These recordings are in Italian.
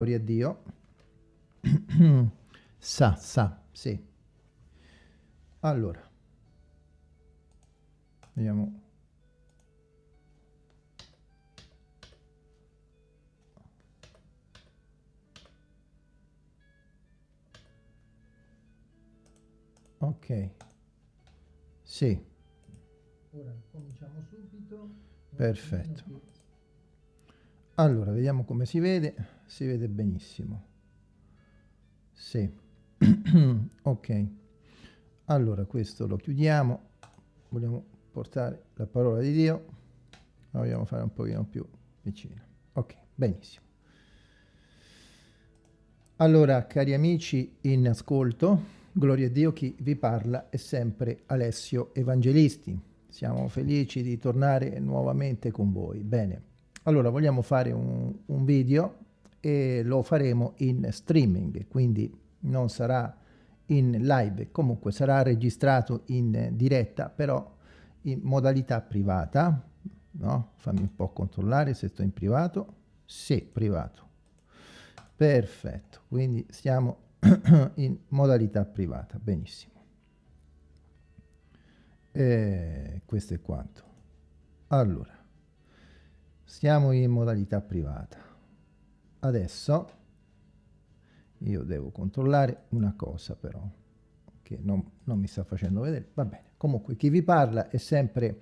Gloria a Dio. sa, sa, sì. Allora. Vediamo. Ok. Sì. Ora cominciamo subito. Perfetto. Allora, vediamo come si vede. Si vede benissimo. Sì. ok. Allora, questo lo chiudiamo. Vogliamo portare la parola di Dio. La vogliamo fare un pochino più vicina. Ok, benissimo. Allora, cari amici in ascolto, gloria a Dio, chi vi parla è sempre Alessio Evangelisti. Siamo felici di tornare nuovamente con voi. Bene, allora vogliamo fare un, un video e lo faremo in streaming, quindi non sarà in live, comunque sarà registrato in diretta, però in modalità privata, no? Fammi un po' controllare se sto in privato. Sì, privato. Perfetto, quindi siamo in modalità privata, benissimo. E questo è quanto. Allora, siamo in modalità privata. Adesso io devo controllare una cosa però, che non, non mi sta facendo vedere. Va bene, comunque chi vi parla è sempre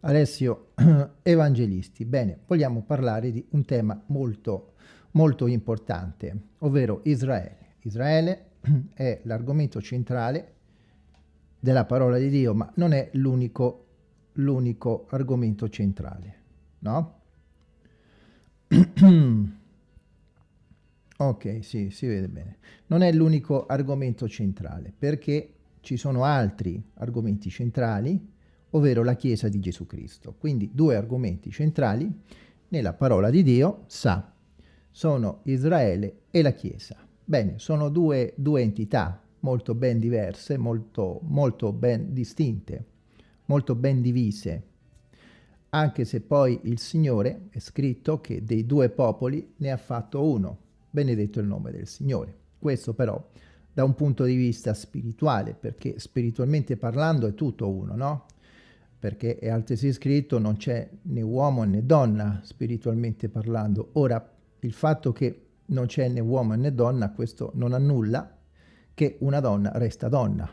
Alessio Evangelisti. Bene, vogliamo parlare di un tema molto, molto importante, ovvero Israele. Israele è l'argomento centrale della parola di Dio, ma non è l'unico argomento centrale, no? ok, sì, si vede bene. Non è l'unico argomento centrale, perché ci sono altri argomenti centrali, ovvero la Chiesa di Gesù Cristo. Quindi due argomenti centrali nella parola di Dio, sa, sono Israele e la Chiesa. Bene, sono due, due entità molto ben diverse, molto, molto ben distinte, molto ben divise, anche se poi il Signore è scritto che dei due popoli ne ha fatto uno, benedetto il nome del Signore. Questo però da un punto di vista spirituale, perché spiritualmente parlando è tutto uno, no? Perché è altresì scritto non c'è né uomo né donna spiritualmente parlando. Ora, il fatto che non c'è né uomo né donna, questo non annulla che una donna resta donna,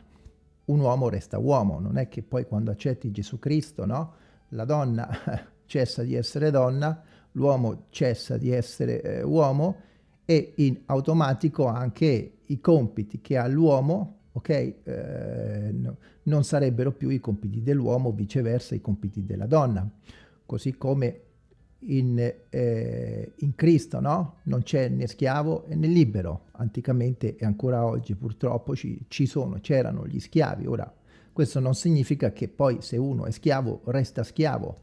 un uomo resta uomo, non è che poi quando accetti Gesù Cristo, no? la donna cessa di essere donna, l'uomo cessa di essere eh, uomo e in automatico anche i compiti che ha l'uomo, ok, eh, no, non sarebbero più i compiti dell'uomo, viceversa i compiti della donna. Così come in, eh, in Cristo, no? Non c'è né schiavo né libero. Anticamente e ancora oggi purtroppo ci, ci sono, c'erano gli schiavi, ora questo non significa che poi se uno è schiavo resta schiavo,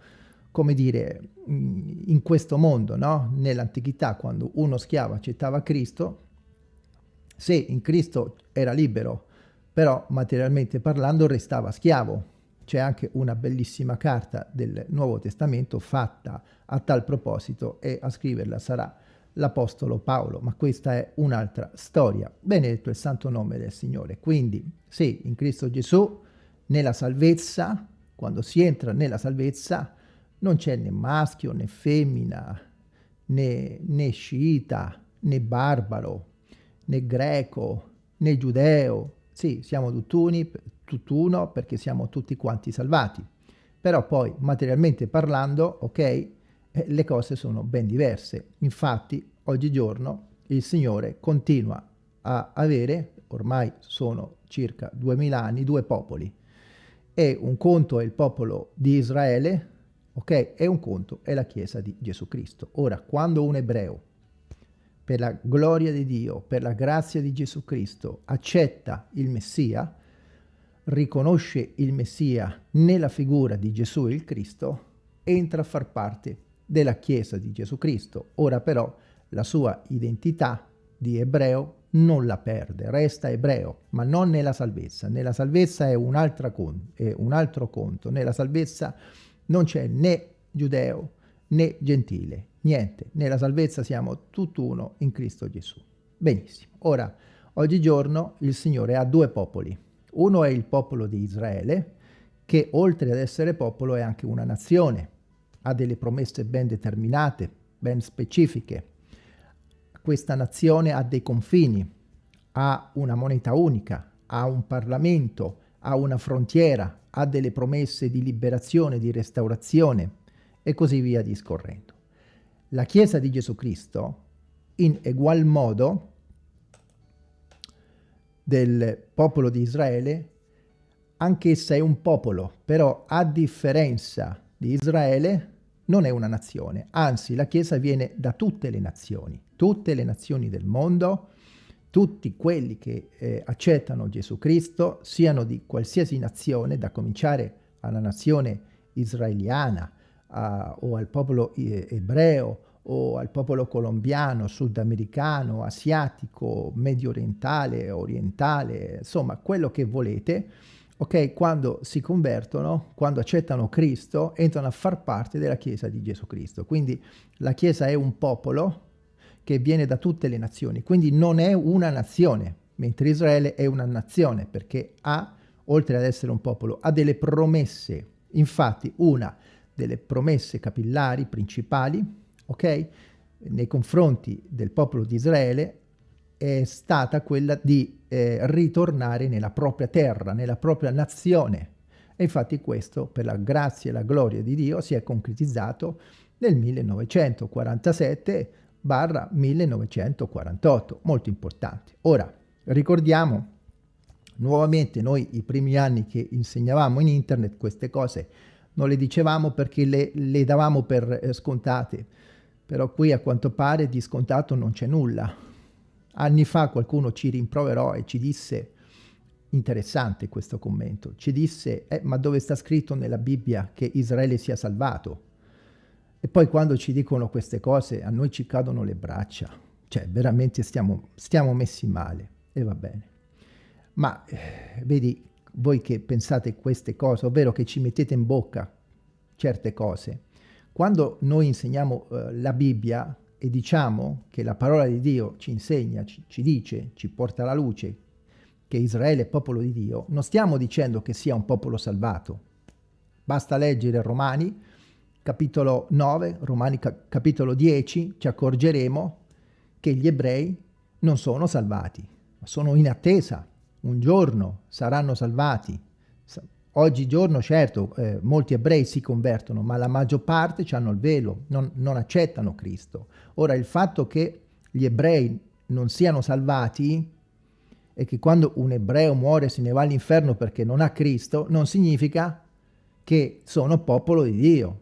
come dire, in questo mondo, no? Nell'antichità, quando uno schiavo accettava Cristo, se in Cristo era libero, però materialmente parlando restava schiavo. C'è anche una bellissima carta del Nuovo Testamento fatta a tal proposito e a scriverla sarà l'Apostolo Paolo, ma questa è un'altra storia. Benedetto il santo nome del Signore. Quindi, sì, in Cristo Gesù nella salvezza, quando si entra nella salvezza, non c'è né maschio né femmina, né, né sciita, né barbaro, né greco, né giudeo. Sì, siamo tutt'uni, tutt'uno perché siamo tutti quanti salvati. Però poi, materialmente parlando, ok, eh, le cose sono ben diverse. Infatti, oggigiorno il Signore continua a avere, ormai sono circa duemila anni, due popoli e un conto è il popolo di Israele, ok? E un conto è la Chiesa di Gesù Cristo. Ora, quando un ebreo, per la gloria di Dio, per la grazia di Gesù Cristo, accetta il Messia, riconosce il Messia nella figura di Gesù il Cristo, entra a far parte della Chiesa di Gesù Cristo. Ora però la sua identità di ebreo non la perde, resta ebreo, ma non nella salvezza. Nella salvezza è un, è un altro conto, nella salvezza non c'è né giudeo né gentile, niente, nella salvezza siamo tutt'uno in Cristo Gesù. Benissimo, ora, oggigiorno il Signore ha due popoli, uno è il popolo di Israele, che oltre ad essere popolo è anche una nazione, ha delle promesse ben determinate, ben specifiche. Questa nazione ha dei confini, ha una moneta unica, ha un Parlamento, ha una frontiera, ha delle promesse di liberazione, di restaurazione e così via discorrendo. La Chiesa di Gesù Cristo, in egual modo del popolo di Israele, anch'essa è un popolo, però a differenza di Israele non è una nazione, anzi la Chiesa viene da tutte le nazioni, tutte le nazioni del mondo, tutti quelli che eh, accettano Gesù Cristo, siano di qualsiasi nazione, da cominciare alla nazione israeliana a, o al popolo ebreo o al popolo colombiano, sudamericano, asiatico, medio orientale, orientale, insomma quello che volete, ok? Quando si convertono, quando accettano Cristo, entrano a far parte della Chiesa di Gesù Cristo. Quindi la Chiesa è un popolo che viene da tutte le nazioni, quindi non è una nazione, mentre Israele è una nazione perché ha, oltre ad essere un popolo, ha delle promesse. Infatti una delle promesse capillari principali, ok? Nei confronti del popolo di Israele è stata quella di eh, ritornare nella propria terra, nella propria nazione. E infatti questo, per la grazia e la gloria di Dio, si è concretizzato nel 1947 barra 1948, molto importante. Ora, ricordiamo nuovamente noi i primi anni che insegnavamo in internet queste cose non le dicevamo perché le, le davamo per eh, scontate, però qui a quanto pare di scontato non c'è nulla. Anni fa qualcuno ci rimproverò e ci disse, interessante questo commento, ci disse, eh, ma dove sta scritto nella Bibbia che Israele sia salvato? E poi quando ci dicono queste cose a noi ci cadono le braccia, cioè veramente stiamo, stiamo messi male e va bene. Ma eh, vedi, voi che pensate queste cose, ovvero che ci mettete in bocca certe cose, quando noi insegniamo eh, la Bibbia e diciamo che la parola di Dio ci insegna, ci, ci dice, ci porta alla luce che Israele è popolo di Dio, non stiamo dicendo che sia un popolo salvato. Basta leggere Romani, capitolo 9, Romani ca capitolo 10, ci accorgeremo che gli ebrei non sono salvati, ma sono in attesa. Un giorno saranno salvati. Oggigiorno, certo, eh, molti ebrei si convertono, ma la maggior parte hanno il velo, non, non accettano Cristo. Ora, il fatto che gli ebrei non siano salvati e che quando un ebreo muore se ne va all'inferno perché non ha Cristo, non significa che sono popolo di Dio.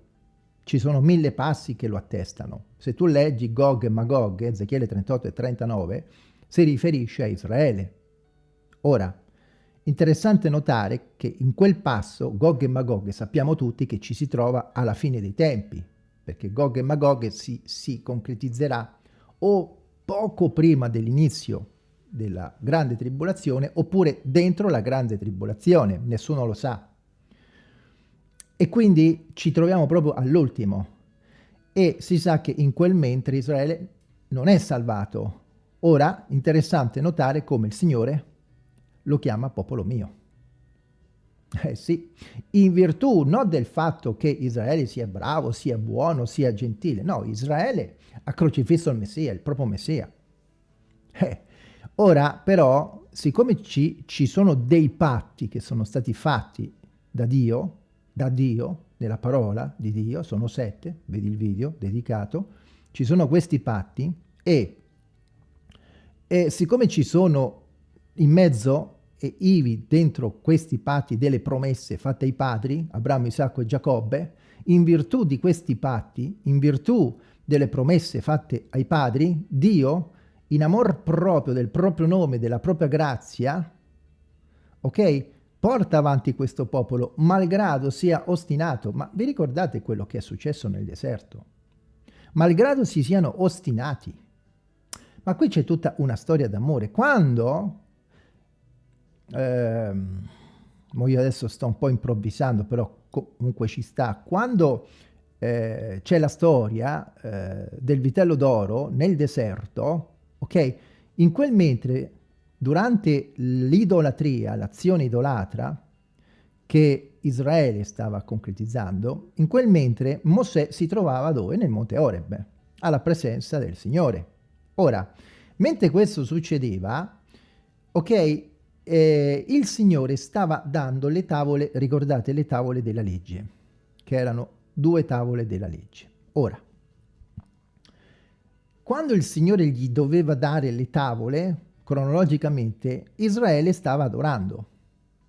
Ci sono mille passi che lo attestano. Se tu leggi Gog e Magog, Ezechiele 38 e 39, si riferisce a Israele. Ora, Interessante notare che in quel passo Gog e Magog sappiamo tutti che ci si trova alla fine dei tempi, perché Gog e Magog si, si concretizzerà o poco prima dell'inizio della grande tribolazione oppure dentro la grande tribolazione, nessuno lo sa. E quindi ci troviamo proprio all'ultimo e si sa che in quel mentre Israele non è salvato. Ora, interessante notare come il Signore lo chiama popolo mio. Eh sì, in virtù non del fatto che Israele sia bravo, sia buono, sia gentile, no, Israele ha crocifisso il Messia, il proprio Messia. Eh, ora però, siccome ci, ci sono dei patti che sono stati fatti da Dio, da Dio, nella parola di Dio, sono sette, vedi il video dedicato, ci sono questi patti e, e siccome ci sono in mezzo e ivi dentro questi patti delle promesse fatte ai padri, Abramo, Isacco e Giacobbe, in virtù di questi patti, in virtù delle promesse fatte ai padri, Dio, in amor proprio del proprio nome, della propria grazia, ok, porta avanti questo popolo, malgrado sia ostinato. Ma vi ricordate quello che è successo nel deserto? Malgrado si siano ostinati. Ma qui c'è tutta una storia d'amore. Quando ehm, io adesso sto un po' improvvisando, però comunque ci sta, quando eh, c'è la storia eh, del vitello d'oro nel deserto, ok? In quel mentre, durante l'idolatria, l'azione idolatra, che Israele stava concretizzando, in quel mentre Mosè si trovava dove? Nel monte Oreb, alla presenza del Signore. Ora, mentre questo succedeva, ok, eh, il Signore stava dando le tavole, ricordate le tavole della legge, che erano due tavole della legge. Ora, quando il Signore gli doveva dare le tavole, cronologicamente, Israele stava adorando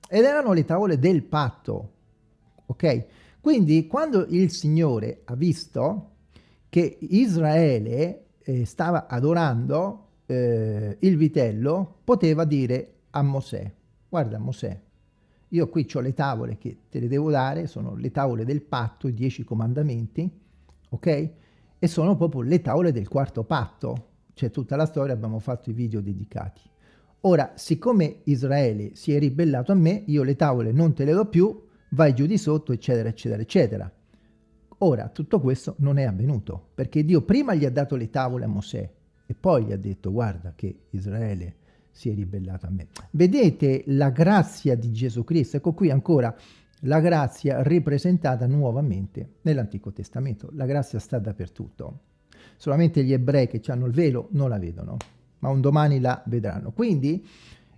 ed erano le tavole del patto, ok? Quindi quando il Signore ha visto che Israele eh, stava adorando eh, il vitello, poteva dire a Mosè, guarda Mosè, io qui ho le tavole che te le devo dare, sono le tavole del patto, i dieci comandamenti, ok? E sono proprio le tavole del quarto patto, c'è tutta la storia, abbiamo fatto i video dedicati. Ora, siccome Israele si è ribellato a me, io le tavole non te le do più, vai giù di sotto, eccetera, eccetera, eccetera. Ora, tutto questo non è avvenuto, perché Dio prima gli ha dato le tavole a Mosè e poi gli ha detto, guarda che Israele si è ribellato a me. Vedete la grazia di Gesù Cristo? Ecco qui ancora la grazia ripresentata nuovamente nell'Antico Testamento. La grazia sta dappertutto. Solamente gli ebrei che hanno il velo non la vedono ma un domani la vedranno. Quindi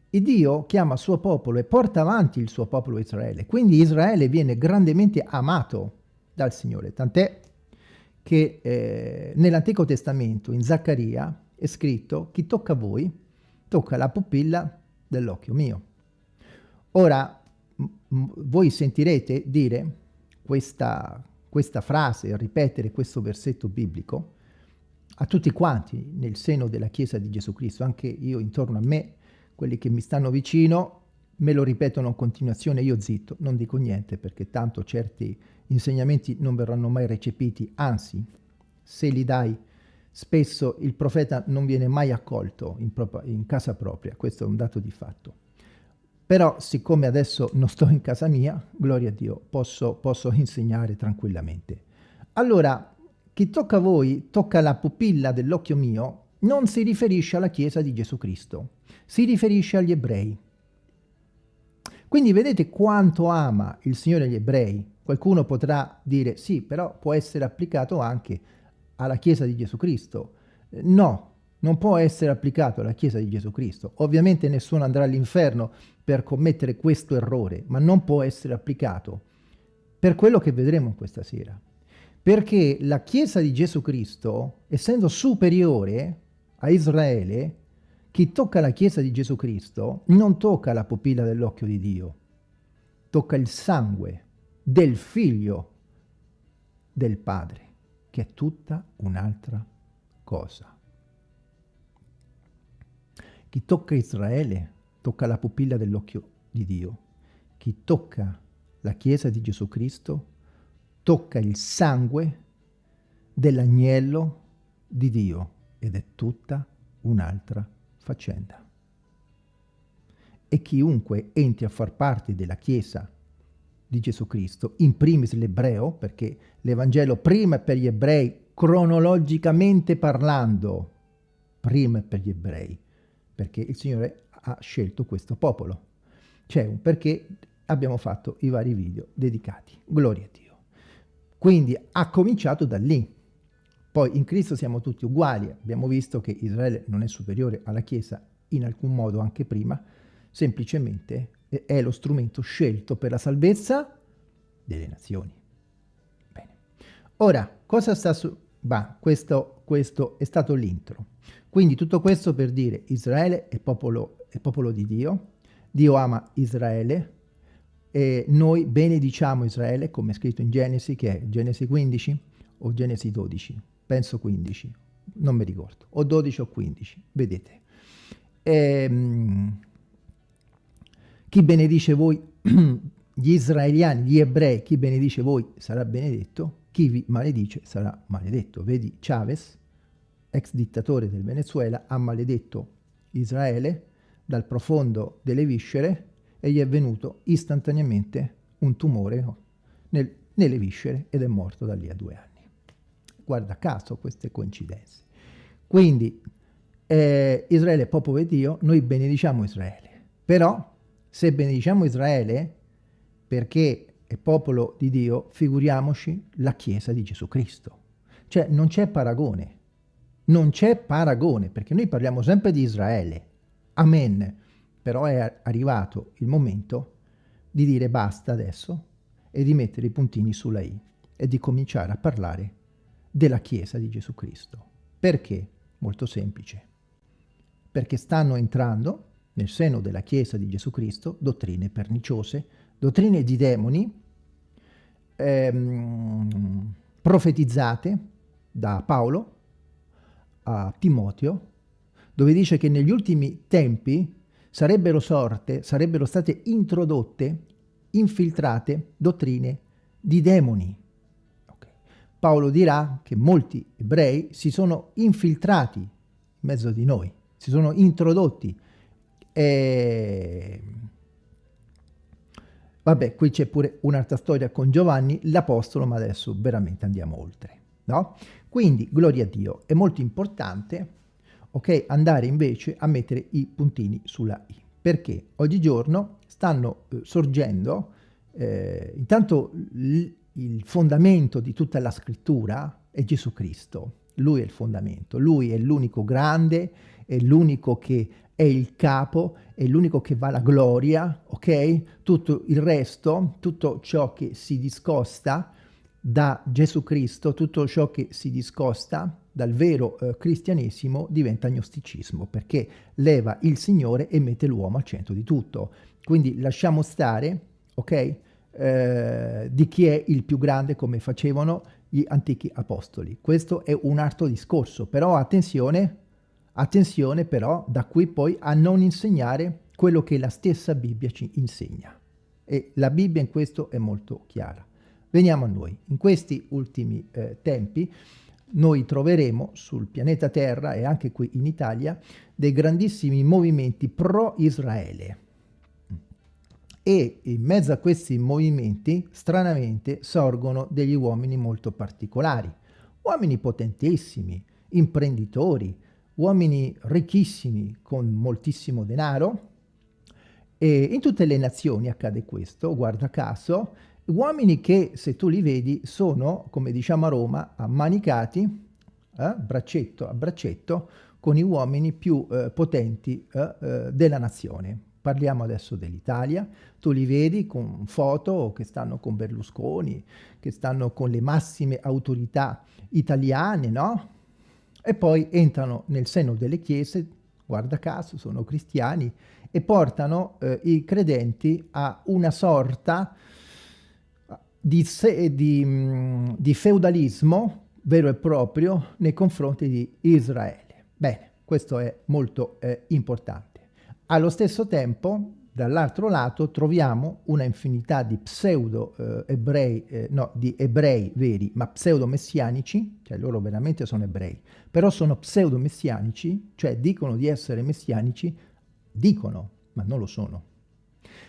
Dio chiama il suo popolo e porta avanti il suo popolo Israele. Quindi Israele viene grandemente amato dal Signore, tant'è che eh, nell'Antico Testamento, in Zaccaria, è scritto chi tocca a voi, tocca la pupilla dell'occhio mio. Ora, voi sentirete dire questa, questa frase, ripetere questo versetto biblico, a tutti quanti nel seno della Chiesa di Gesù Cristo, anche io intorno a me, quelli che mi stanno vicino, me lo ripetono in continuazione, io zitto, non dico niente perché tanto certi insegnamenti non verranno mai recepiti, anzi, se li dai, spesso il profeta non viene mai accolto in, in casa propria, questo è un dato di fatto. Però siccome adesso non sto in casa mia, gloria a Dio, posso, posso insegnare tranquillamente. Allora, chi tocca a voi tocca la pupilla dell'occhio mio non si riferisce alla Chiesa di Gesù Cristo, si riferisce agli ebrei. Quindi vedete quanto ama il Signore gli ebrei. Qualcuno potrà dire sì, però può essere applicato anche alla Chiesa di Gesù Cristo. No, non può essere applicato alla Chiesa di Gesù Cristo. Ovviamente nessuno andrà all'inferno per commettere questo errore, ma non può essere applicato per quello che vedremo questa sera perché la Chiesa di Gesù Cristo, essendo superiore a Israele, chi tocca la Chiesa di Gesù Cristo non tocca la pupilla dell'occhio di Dio, tocca il sangue del figlio del Padre, che è tutta un'altra cosa. Chi tocca Israele tocca la pupilla dell'occhio di Dio. Chi tocca la Chiesa di Gesù Cristo tocca il sangue dell'agnello di Dio ed è tutta un'altra faccenda. E chiunque entri a far parte della Chiesa di Gesù Cristo, in primis l'ebreo, perché l'Evangelo prima è per gli ebrei, cronologicamente parlando, prima è per gli ebrei, perché il Signore ha scelto questo popolo. C'è un perché abbiamo fatto i vari video dedicati. Gloria a Dio. Quindi ha cominciato da lì. Poi in Cristo siamo tutti uguali, abbiamo visto che Israele non è superiore alla Chiesa in alcun modo anche prima, semplicemente è lo strumento scelto per la salvezza delle nazioni. Bene. Ora, cosa sta su... Bah, questo, questo è stato l'intro. Quindi tutto questo per dire Israele è popolo, è popolo di Dio, Dio ama Israele, e noi benediciamo Israele, come è scritto in Genesi, che è Genesi 15 o Genesi 12, penso 15, non mi ricordo, o 12 o 15, vedete. Ehm, chi benedice voi, gli israeliani, gli ebrei, chi benedice voi sarà benedetto, chi vi maledice sarà maledetto. Vedi Chavez, ex dittatore del Venezuela, ha maledetto Israele dal profondo delle viscere e gli è venuto istantaneamente un tumore nel, nelle viscere ed è morto da lì a due anni. Guarda caso queste coincidenze. Quindi eh, Israele è popolo di Dio, noi benediciamo Israele. Però se benediciamo Israele perché è popolo di Dio, figuriamoci la Chiesa di Gesù Cristo. Cioè non c'è paragone, non c'è paragone, perché noi parliamo sempre di Israele. Amen. Però è arrivato il momento di dire basta adesso e di mettere i puntini sulla I e di cominciare a parlare della Chiesa di Gesù Cristo. Perché? Molto semplice. Perché stanno entrando nel seno della Chiesa di Gesù Cristo dottrine perniciose, dottrine di demoni ehm, profetizzate da Paolo a Timoteo, dove dice che negli ultimi tempi sarebbero sorte, sarebbero state introdotte, infiltrate dottrine di demoni. Paolo dirà che molti ebrei si sono infiltrati in mezzo di noi, si sono introdotti. E... Vabbè, qui c'è pure un'altra storia con Giovanni, l'Apostolo, ma adesso veramente andiamo oltre. No? Quindi, gloria a Dio, è molto importante ok? Andare invece a mettere i puntini sulla i. Perché oggigiorno stanno eh, sorgendo, eh, intanto il fondamento di tutta la scrittura è Gesù Cristo. Lui è il fondamento, lui è l'unico grande, è l'unico che è il capo, è l'unico che va alla gloria, ok? Tutto il resto, tutto ciò che si discosta da Gesù Cristo, tutto ciò che si discosta dal vero eh, cristianesimo diventa gnosticismo, perché leva il Signore e mette l'uomo al centro di tutto. Quindi lasciamo stare, ok, eh, di chi è il più grande come facevano gli antichi apostoli. Questo è un altro discorso, però attenzione, attenzione però da qui poi a non insegnare quello che la stessa Bibbia ci insegna. E la Bibbia in questo è molto chiara. Veniamo a noi. In questi ultimi eh, tempi noi troveremo sul pianeta Terra e anche qui in Italia dei grandissimi movimenti pro-Israele. E in mezzo a questi movimenti, stranamente, sorgono degli uomini molto particolari, uomini potentissimi, imprenditori, uomini ricchissimi con moltissimo denaro, e in tutte le nazioni accade questo, guarda caso, Uomini che, se tu li vedi, sono, come diciamo a Roma, ammanicati, eh, braccetto a braccetto, con gli uomini più eh, potenti eh, eh, della nazione. Parliamo adesso dell'Italia, tu li vedi con foto che stanno con Berlusconi, che stanno con le massime autorità italiane, no? E poi entrano nel seno delle chiese, guarda caso, sono cristiani, e portano eh, i credenti a una sorta di, di, mm, di feudalismo vero e proprio nei confronti di Israele. Bene, questo è molto eh, importante. Allo stesso tempo, dall'altro lato, troviamo una infinità di pseudo-ebrei, eh, eh, no, di ebrei veri, ma pseudo-messianici, cioè loro veramente sono ebrei, però sono pseudo-messianici, cioè dicono di essere messianici, dicono, ma non lo sono.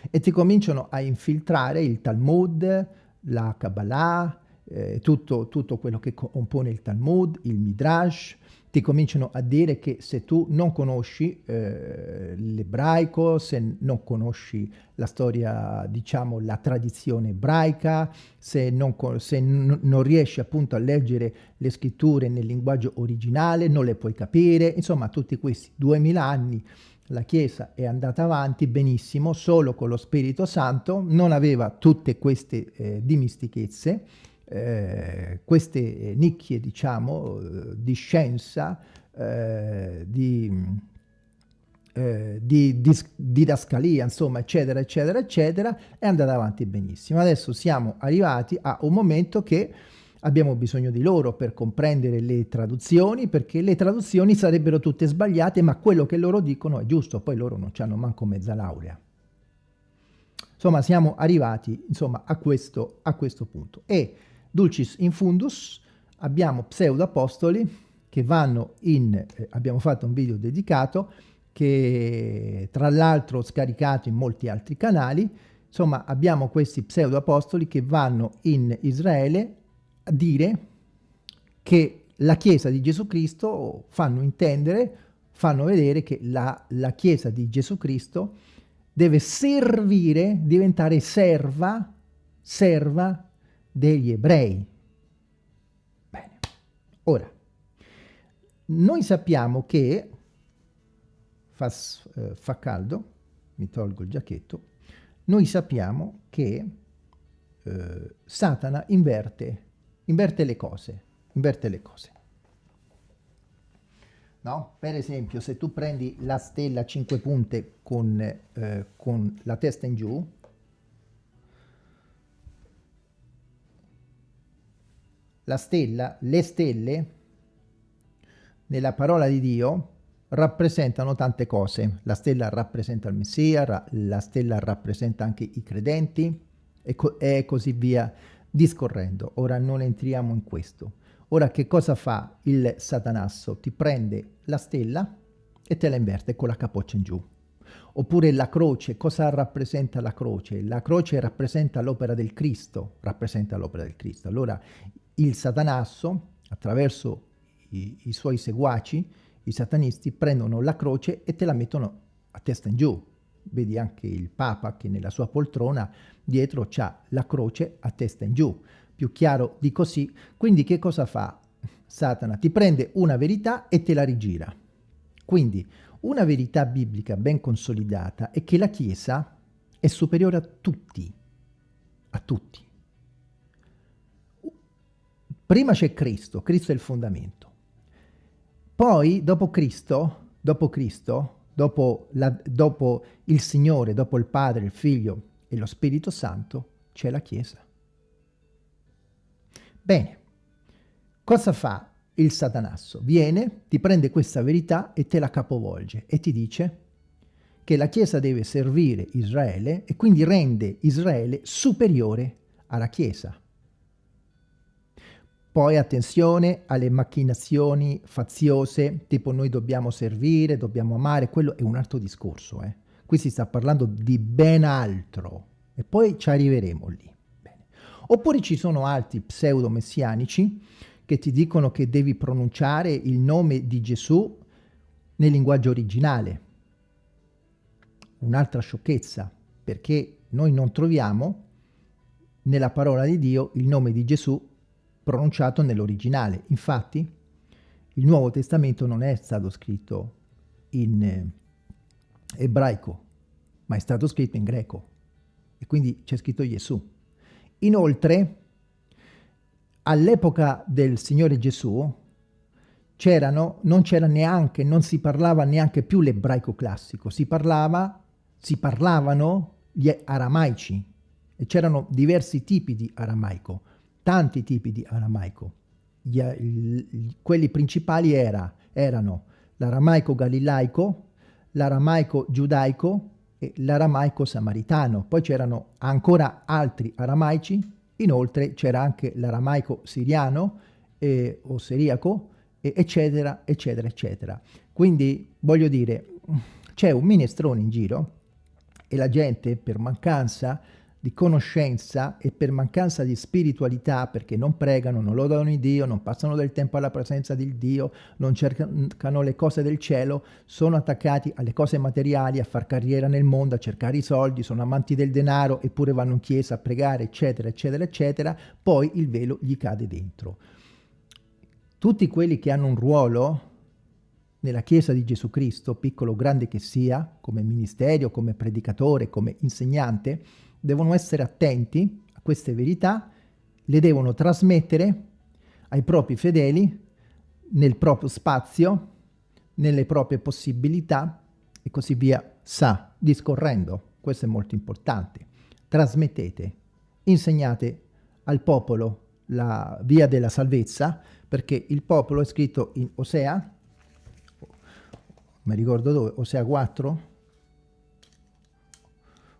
E ti cominciano a infiltrare il Talmud, la Kabbalah, eh, tutto, tutto, quello che compone il Talmud, il Midrash, ti cominciano a dire che se tu non conosci eh, l'ebraico, se non conosci la storia, diciamo, la tradizione ebraica, se, non, se non riesci appunto a leggere le scritture nel linguaggio originale, non le puoi capire, insomma tutti questi duemila anni la Chiesa è andata avanti benissimo solo con lo Spirito Santo, non aveva tutte queste eh, dimistichezze, eh, queste nicchie, diciamo, eh, di scienza, eh, di, eh, di, di didascalia, insomma, eccetera, eccetera, eccetera, è andata avanti benissimo. Adesso siamo arrivati a un momento che abbiamo bisogno di loro per comprendere le traduzioni, perché le traduzioni sarebbero tutte sbagliate, ma quello che loro dicono è giusto, poi loro non hanno manco mezza laurea. Insomma, siamo arrivati insomma, a, questo, a questo punto. E dulcis in fundus abbiamo pseudo-apostoli che vanno in, eh, abbiamo fatto un video dedicato, che tra l'altro ho scaricato in molti altri canali, Insomma, abbiamo questi pseudo-apostoli che vanno in Israele dire che la Chiesa di Gesù Cristo fanno intendere, fanno vedere che la, la Chiesa di Gesù Cristo deve servire, diventare serva, serva degli ebrei. Bene. Ora, noi sappiamo che fa, eh, fa caldo, mi tolgo il giacchetto, noi sappiamo che eh, Satana inverte, inverte le cose, inverte le cose. No? Per esempio, se tu prendi la stella a 5 punte con, eh, con la testa in giù, la stella, le stelle, nella parola di Dio, rappresentano tante cose. La stella rappresenta il Messia, la stella rappresenta anche i credenti e, co e così via discorrendo. Ora non entriamo in questo. Ora che cosa fa il satanasso? Ti prende la stella e te la inverte con la capoccia in giù. Oppure la croce, cosa rappresenta la croce? La croce rappresenta l'opera del Cristo, rappresenta l'opera del Cristo. Allora il satanasso, attraverso i, i suoi seguaci, i satanisti prendono la croce e te la mettono a testa in giù. Vedi anche il Papa che nella sua poltrona dietro c'ha la croce a testa in giù. Più chiaro di così. Quindi che cosa fa Satana? Ti prende una verità e te la rigira. Quindi una verità biblica ben consolidata è che la Chiesa è superiore a tutti. A tutti. Prima c'è Cristo, Cristo è il fondamento. Poi, dopo Cristo, dopo Cristo, dopo, la, dopo il Signore, dopo il Padre, il Figlio e lo Spirito Santo, c'è la Chiesa. Bene, cosa fa il satanasso? Viene, ti prende questa verità e te la capovolge e ti dice che la Chiesa deve servire Israele e quindi rende Israele superiore alla Chiesa. Poi attenzione alle macchinazioni faziose, tipo noi dobbiamo servire, dobbiamo amare, quello è un altro discorso. Eh. Qui si sta parlando di ben altro e poi ci arriveremo lì. Bene. Oppure ci sono altri pseudo-messianici che ti dicono che devi pronunciare il nome di Gesù nel linguaggio originale. Un'altra sciocchezza, perché noi non troviamo nella parola di Dio il nome di Gesù pronunciato nell'originale. Infatti, il Nuovo Testamento non è stato scritto in eh, ebraico, ma è stato scritto in greco. E quindi c'è scritto Gesù. Inoltre, all'epoca del Signore Gesù, c'erano, non c'era neanche, non si parlava neanche più l'ebraico classico, si parlava, si parlavano gli aramaici e c'erano diversi tipi di aramaico tanti tipi di aramaico. Gli, gli, quelli principali era, erano l'aramaico galilaico, l'aramaico giudaico e l'aramaico samaritano. Poi c'erano ancora altri aramaici, inoltre c'era anche l'aramaico siriano eh, o siriaco, eh, eccetera, eccetera, eccetera. Quindi voglio dire, c'è un minestrone in giro e la gente per mancanza di conoscenza e per mancanza di spiritualità, perché non pregano, non lodano in Dio, non passano del tempo alla presenza di Dio, non cercano le cose del cielo, sono attaccati alle cose materiali, a far carriera nel mondo, a cercare i soldi, sono amanti del denaro, eppure vanno in chiesa a pregare, eccetera, eccetera, eccetera, poi il velo gli cade dentro. Tutti quelli che hanno un ruolo nella Chiesa di Gesù Cristo, piccolo o grande che sia, come ministero, come predicatore, come insegnante, devono essere attenti a queste verità, le devono trasmettere ai propri fedeli nel proprio spazio, nelle proprie possibilità e così via, sa, discorrendo. Questo è molto importante. Trasmettete, insegnate al popolo la via della salvezza, perché il popolo è scritto in Osea, mi ricordo dove, Osea 4,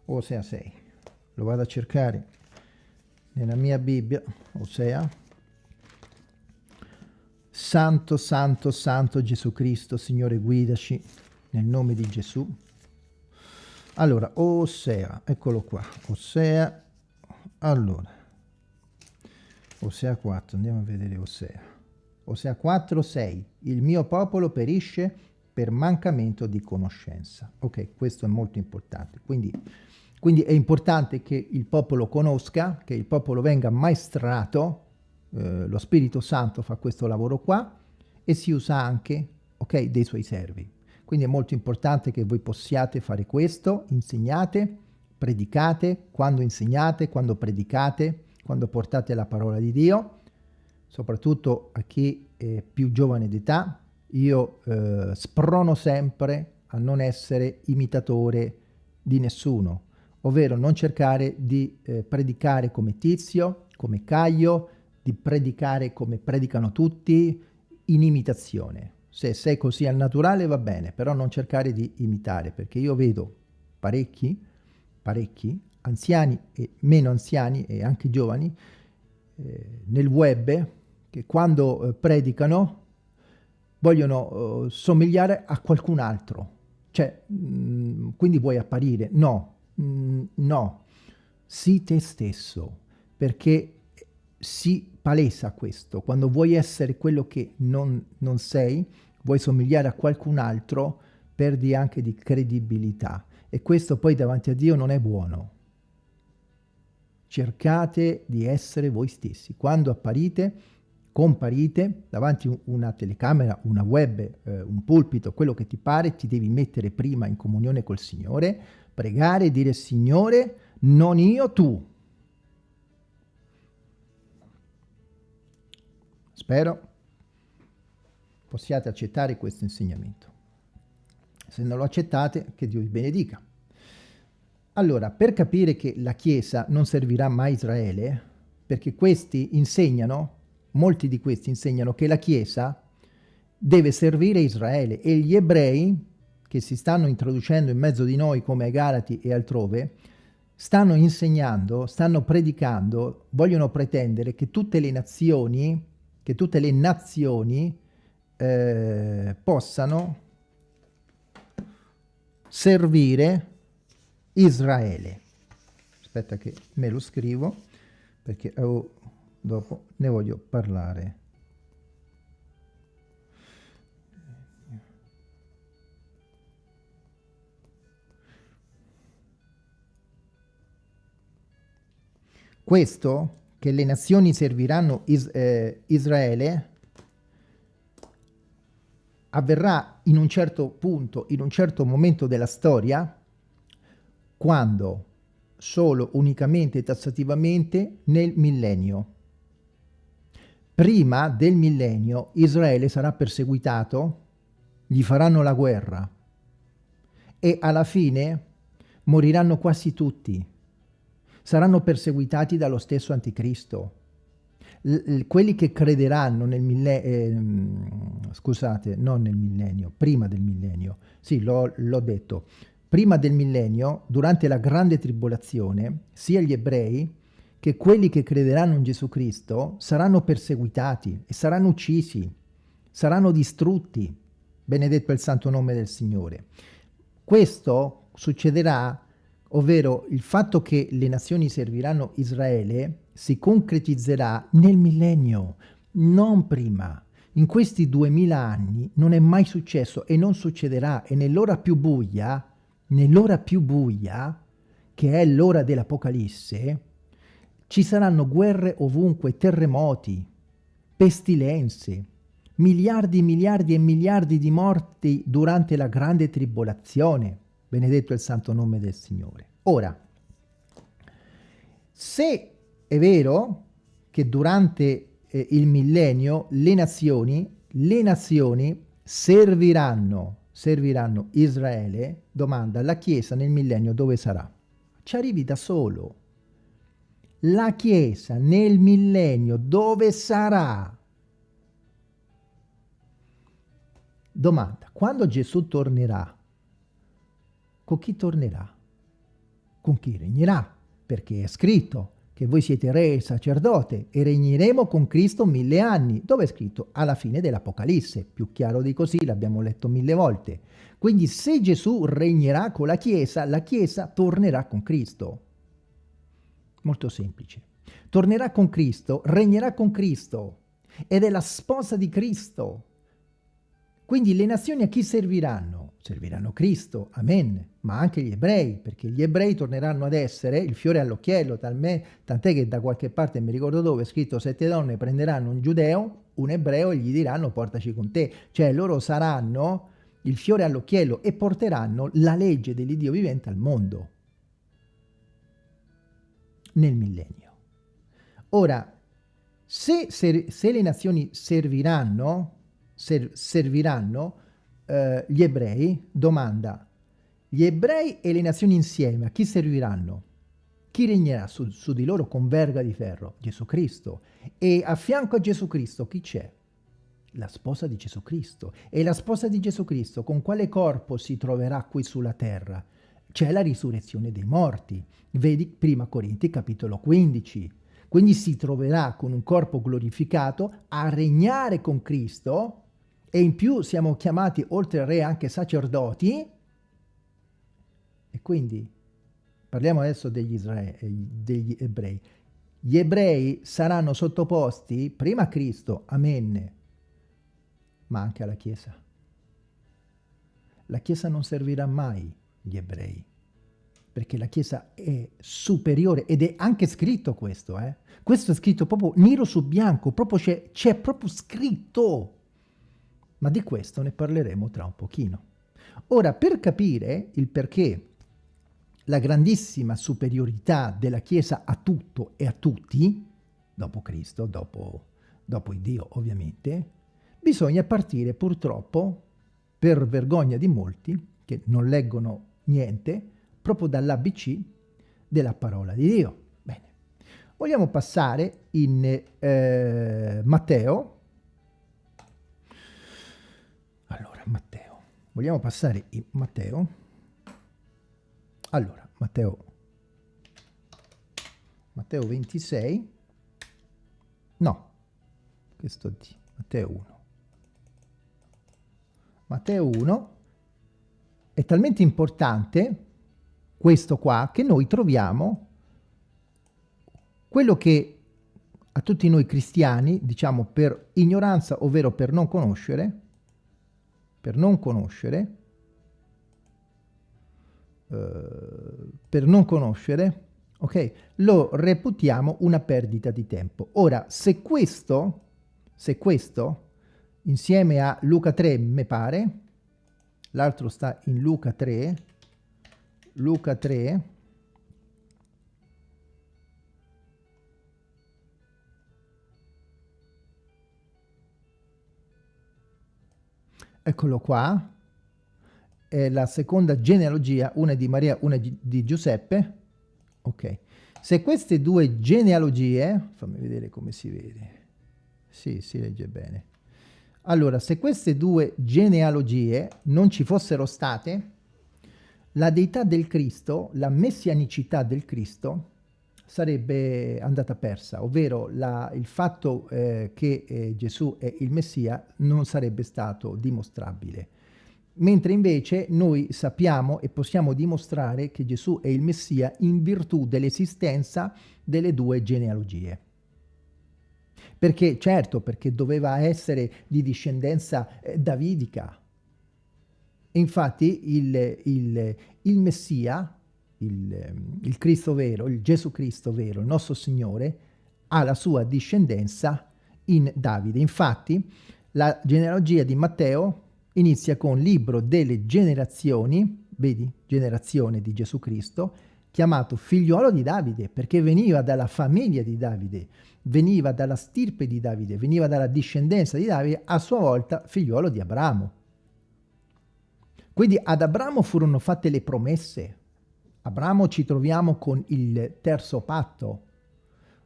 Osea 6 lo vado a cercare nella mia Bibbia, Osea, Santo, Santo, Santo Gesù Cristo, Signore guidaci nel nome di Gesù. Allora, Osea, eccolo qua, Osea, allora, Osea 4, andiamo a vedere Osea. Osea 4, 6, il mio popolo perisce per mancamento di conoscenza. Ok, questo è molto importante. Quindi, quindi è importante che il popolo conosca, che il popolo venga maestrato, eh, lo Spirito Santo fa questo lavoro qua, e si usa anche, ok, dei suoi servi. Quindi è molto importante che voi possiate fare questo, insegnate, predicate, quando insegnate, quando predicate, quando portate la parola di Dio, soprattutto a chi è più giovane d'età, io eh, sprono sempre a non essere imitatore di nessuno, ovvero non cercare di eh, predicare come Tizio, come Caio, di predicare come predicano tutti, in imitazione. Se sei così al naturale va bene, però non cercare di imitare, perché io vedo parecchi, parecchi, anziani e meno anziani e anche giovani, eh, nel web, che quando eh, predicano vogliono eh, somigliare a qualcun altro. Cioè, mh, mm, quindi vuoi apparire? No, mm, no, sii te stesso, perché si palesa questo. Quando vuoi essere quello che non, non sei, vuoi somigliare a qualcun altro, perdi anche di credibilità. E questo poi davanti a Dio non è buono. Cercate di essere voi stessi. Quando apparite, comparite davanti a una telecamera, una web, eh, un pulpito, quello che ti pare, ti devi mettere prima in comunione col Signore, pregare e dire Signore, non io, tu. Spero possiate accettare questo insegnamento. Se non lo accettate, che Dio vi benedica. Allora, per capire che la Chiesa non servirà mai Israele, perché questi insegnano, molti di questi insegnano che la Chiesa deve servire Israele e gli ebrei che si stanno introducendo in mezzo di noi come ai Galati e altrove, stanno insegnando, stanno predicando, vogliono pretendere che tutte le nazioni, che tutte le nazioni eh, possano servire Israele. Aspetta che me lo scrivo perché oh, dopo ne voglio parlare. Questo, che le nazioni serviranno is eh, Israele, avverrà in un certo punto, in un certo momento della storia, quando solo, unicamente e tassativamente nel millennio. Prima del millennio Israele sarà perseguitato, gli faranno la guerra e alla fine moriranno quasi tutti. Saranno perseguitati dallo stesso anticristo. Quelli che crederanno nel millennio, eh, scusate, non nel millennio, prima del millennio, sì, l'ho detto, prima del millennio, durante la grande tribolazione, sia gli ebrei che quelli che crederanno in Gesù Cristo saranno perseguitati e saranno uccisi, saranno distrutti, benedetto il santo nome del Signore. Questo succederà, ovvero il fatto che le nazioni serviranno Israele, si concretizzerà nel millennio, non prima. In questi duemila anni non è mai successo e non succederà e nell'ora più buia, nell'ora più buia, che è l'ora dell'Apocalisse, ci saranno guerre ovunque, terremoti, pestilenze, miliardi, miliardi e miliardi di morti durante la grande tribolazione. Benedetto il santo nome del Signore. Ora, se è vero che durante eh, il millennio le nazioni, le nazioni serviranno, serviranno Israele, domanda, la Chiesa nel millennio dove sarà? Ci arrivi da solo. La Chiesa nel millennio dove sarà? Domanda, quando Gesù tornerà, con chi tornerà? Con chi regnerà? Perché è scritto, che voi siete re e sacerdote e regneremo con Cristo mille anni. Dove è scritto? Alla fine dell'Apocalisse. Più chiaro di così, l'abbiamo letto mille volte. Quindi se Gesù regnerà con la Chiesa, la Chiesa tornerà con Cristo. Molto semplice. Tornerà con Cristo, regnerà con Cristo ed è la sposa di Cristo. Quindi le nazioni a chi serviranno? Serviranno Cristo, amen, ma anche gli ebrei, perché gli ebrei torneranno ad essere il fiore all'occhiello, tant'è che da qualche parte, mi ricordo dove, è scritto sette donne prenderanno un giudeo, un ebreo e gli diranno portaci con te. Cioè loro saranno il fiore all'occhiello e porteranno la legge dell'Iddio vivente al mondo nel millennio. Ora, se, se, se le nazioni serviranno, ser, serviranno eh, gli ebrei, domanda, gli ebrei e le nazioni insieme a chi serviranno? Chi regnerà su, su di loro con verga di ferro? Gesù Cristo. E a fianco a Gesù Cristo chi c'è? La sposa di Gesù Cristo. E la sposa di Gesù Cristo con quale corpo si troverà qui sulla terra? C'è la risurrezione dei morti. Vedi prima Corinti capitolo 15. Quindi si troverà con un corpo glorificato a regnare con Cristo e in più siamo chiamati oltre al re anche sacerdoti e quindi parliamo adesso degli, Israele, degli ebrei. Gli ebrei saranno sottoposti prima a Cristo, amen, ma anche alla Chiesa. La Chiesa non servirà mai gli ebrei, perché la Chiesa è superiore ed è anche scritto questo, eh? Questo è scritto proprio nero su bianco, proprio c'è proprio scritto ma di questo ne parleremo tra un pochino. Ora, per capire il perché la grandissima superiorità della Chiesa a tutto e a tutti, dopo Cristo, dopo, dopo Dio ovviamente, bisogna partire purtroppo, per vergogna di molti, che non leggono niente, proprio dall'ABC della parola di Dio. Bene, vogliamo passare in eh, Matteo, Vogliamo passare in Matteo? Allora, Matteo, Matteo 26, no, che sto di? Matteo 1. Matteo 1 è talmente importante questo qua che noi troviamo quello che a tutti noi cristiani, diciamo per ignoranza, ovvero per non conoscere, per non conoscere, eh, per non conoscere, ok, lo reputiamo una perdita di tempo. Ora, se questo, se questo, insieme a Luca 3, mi pare, l'altro sta in Luca 3, Luca 3, eccolo qua, è la seconda genealogia, una di Maria, una di Giuseppe, ok. Se queste due genealogie, fammi vedere come si vede, sì, si legge bene. Allora, se queste due genealogie non ci fossero state, la deità del Cristo, la messianicità del Cristo, sarebbe andata persa, ovvero la, il fatto eh, che eh, Gesù è il Messia non sarebbe stato dimostrabile. Mentre invece noi sappiamo e possiamo dimostrare che Gesù è il Messia in virtù dell'esistenza delle due genealogie. Perché, certo, perché doveva essere di discendenza eh, davidica. Infatti il, il, il Messia, il, ehm, il Cristo vero, il Gesù Cristo vero, il nostro Signore, ha la sua discendenza in Davide. Infatti, la genealogia di Matteo inizia con libro delle generazioni, vedi, generazione di Gesù Cristo, chiamato figliuolo di Davide, perché veniva dalla famiglia di Davide, veniva dalla stirpe di Davide, veniva dalla discendenza di Davide, a sua volta figliuolo di Abramo. Quindi ad Abramo furono fatte le promesse, Abramo ci troviamo con il terzo patto,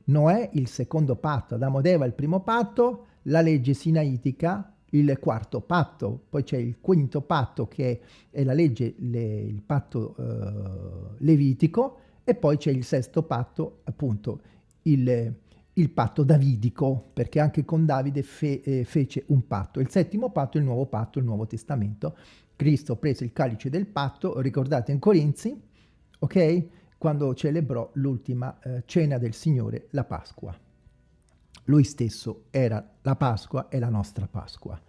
Noè il secondo patto, Adamo ed Eva il primo patto, la legge sinaitica il quarto patto, poi c'è il quinto patto che è la legge, le, il patto eh, levitico. E poi c'è il sesto patto, appunto il, il patto davidico, perché anche con Davide fe, eh, fece un patto. Il settimo patto è il nuovo patto, il nuovo testamento. Cristo prese il calice del patto, ricordate in Corinzi, ok? Quando celebrò l'ultima eh, cena del Signore, la Pasqua. Lui stesso era la Pasqua e la nostra Pasqua.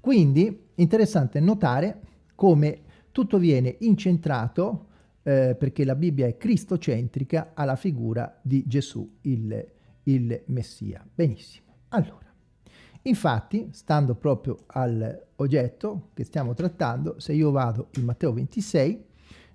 Quindi, interessante notare come tutto viene incentrato, eh, perché la Bibbia è cristocentrica, alla figura di Gesù, il, il Messia. Benissimo. Allora, infatti, stando proprio all'oggetto che stiamo trattando, se io vado in Matteo 26,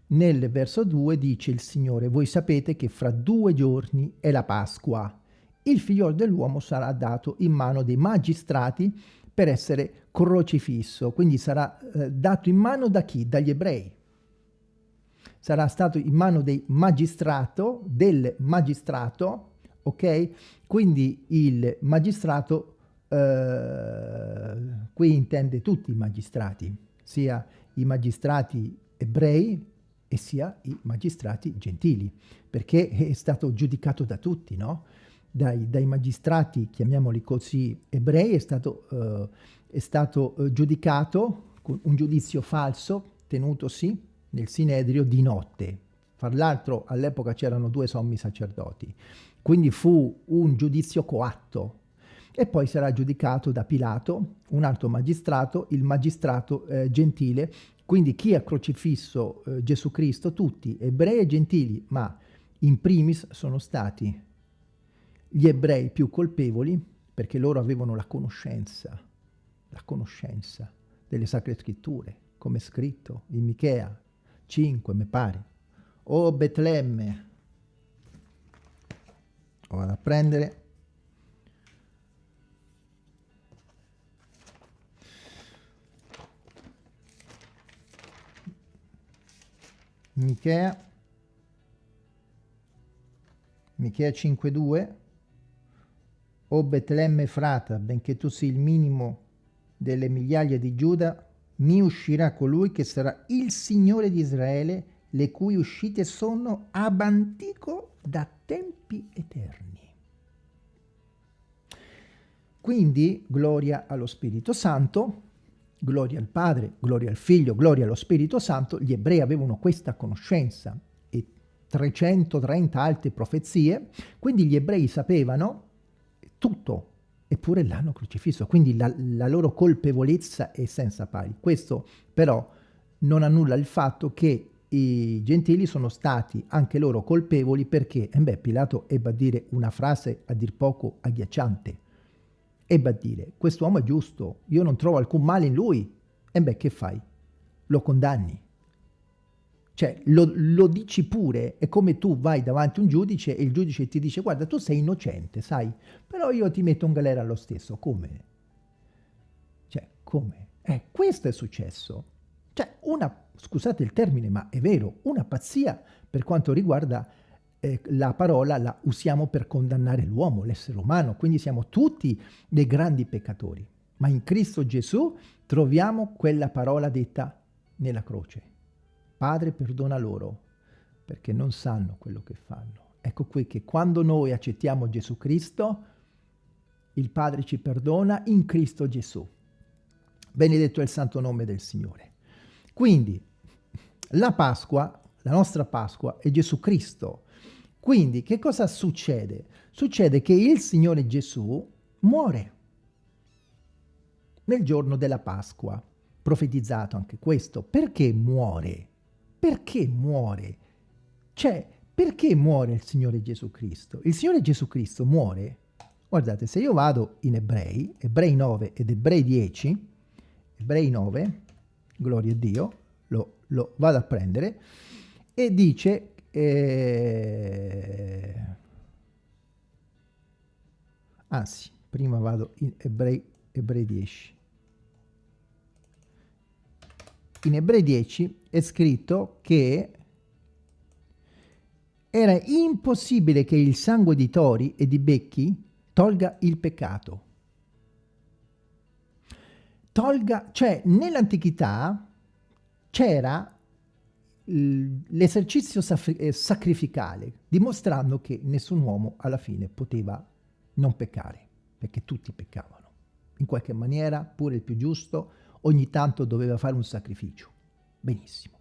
nel verso 2 dice il Signore, voi sapete che fra due giorni è la Pasqua. Il figliolo dell'uomo sarà dato in mano dei magistrati per essere crocifisso, quindi sarà eh, dato in mano da chi? Dagli ebrei. Sarà stato in mano dei magistrato, del magistrato, ok? Quindi il magistrato, eh, qui intende tutti i magistrati, sia i magistrati ebrei e sia i magistrati gentili, perché è stato giudicato da tutti, no? dai, dai, magistrati, chiamiamoli così, ebrei, è stato, uh, è stato uh, giudicato con un giudizio falso tenutosi nel Sinedrio di notte. Fra l'altro all'epoca c'erano due sommi sacerdoti, quindi fu un giudizio coatto e poi sarà giudicato da Pilato, un altro magistrato, il magistrato eh, gentile, quindi chi ha crocifisso eh, Gesù Cristo, tutti, ebrei e gentili, ma in primis sono stati gli ebrei più colpevoli perché loro avevano la conoscenza, la conoscenza delle sacre scritture, come scritto in Michea 5, mi pare. O Betlemme, lo vado a prendere. Michea, Michea 5.2 o Betlemme frata, benché tu sia il minimo delle migliaia di Giuda, mi uscirà colui che sarà il Signore di Israele, le cui uscite sono ab antico da tempi eterni. Quindi gloria allo Spirito Santo, gloria al Padre, gloria al Figlio, gloria allo Spirito Santo, gli ebrei avevano questa conoscenza e 330 altre profezie, quindi gli ebrei sapevano tutto, eppure l'hanno crocifisso, quindi la, la, loro colpevolezza è senza pari. Questo però non annulla il fatto che i gentili sono stati anche loro colpevoli perché, eh beh, Pilato ebbe a dire una frase a dir poco agghiacciante, ebbe a dire, quest'uomo è giusto, io non trovo alcun male in lui, e beh, che fai? Lo condanni. Cioè, lo, lo, dici pure, è come tu vai davanti a un giudice e il giudice ti dice guarda, tu sei innocente, sai, però io ti metto in galera lo stesso. Come? Cioè, come? Eh, questo è successo. Cioè, una, scusate il termine, ma è vero, una pazzia per quanto riguarda eh, la parola, la usiamo per condannare l'uomo, l'essere umano, quindi siamo tutti dei grandi peccatori. Ma in Cristo Gesù troviamo quella parola detta nella croce Padre perdona loro perché non sanno quello che fanno. Ecco qui che quando noi accettiamo Gesù Cristo, il Padre ci perdona in Cristo Gesù. Benedetto è il santo nome del Signore. Quindi la Pasqua, la nostra Pasqua è Gesù Cristo. Quindi che cosa succede? Succede che il Signore Gesù muore nel giorno della Pasqua. Profetizzato anche questo. Perché muore? perché muore? Cioè, perché muore il Signore Gesù Cristo? Il Signore Gesù Cristo muore, guardate, se io vado in Ebrei, Ebrei 9 ed Ebrei 10, Ebrei 9, gloria a Dio, lo, lo vado a prendere, e dice... Eh, anzi, prima vado in Ebrei, Ebrei 10. in Ebrei 10 è scritto che era impossibile che il sangue di tori e di becchi tolga il peccato. Tolga, cioè nell'antichità c'era l'esercizio eh, sacrificale, dimostrando che nessun uomo alla fine poteva non peccare, perché tutti peccavano. In qualche maniera, pure il più giusto, ogni tanto doveva fare un sacrificio. Benissimo.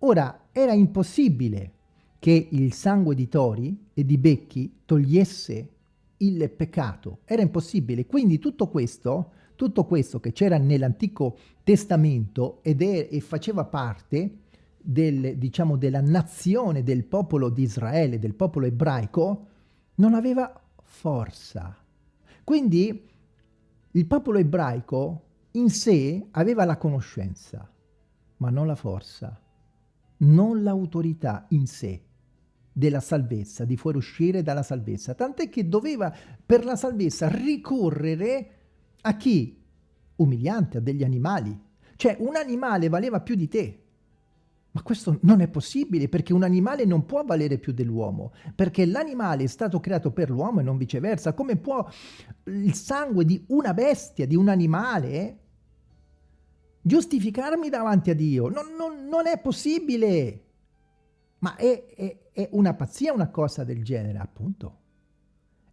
Ora, era impossibile che il sangue di tori e di becchi togliesse il peccato. Era impossibile. Quindi tutto questo, tutto questo che c'era nell'Antico Testamento ed è, e faceva parte del, diciamo, della nazione del popolo di Israele, del popolo ebraico, non aveva forza. Quindi il popolo ebraico in sé aveva la conoscenza, ma non la forza, non l'autorità in sé della salvezza, di fuoriuscire dalla salvezza, tant'è che doveva per la salvezza ricorrere a chi? Umiliante, a degli animali. Cioè un animale valeva più di te. Ma questo non è possibile perché un animale non può valere più dell'uomo, perché l'animale è stato creato per l'uomo e non viceversa. Come può il sangue di una bestia, di un animale, giustificarmi davanti a Dio? Non, non, non è possibile. Ma è, è, è una pazzia una cosa del genere, appunto.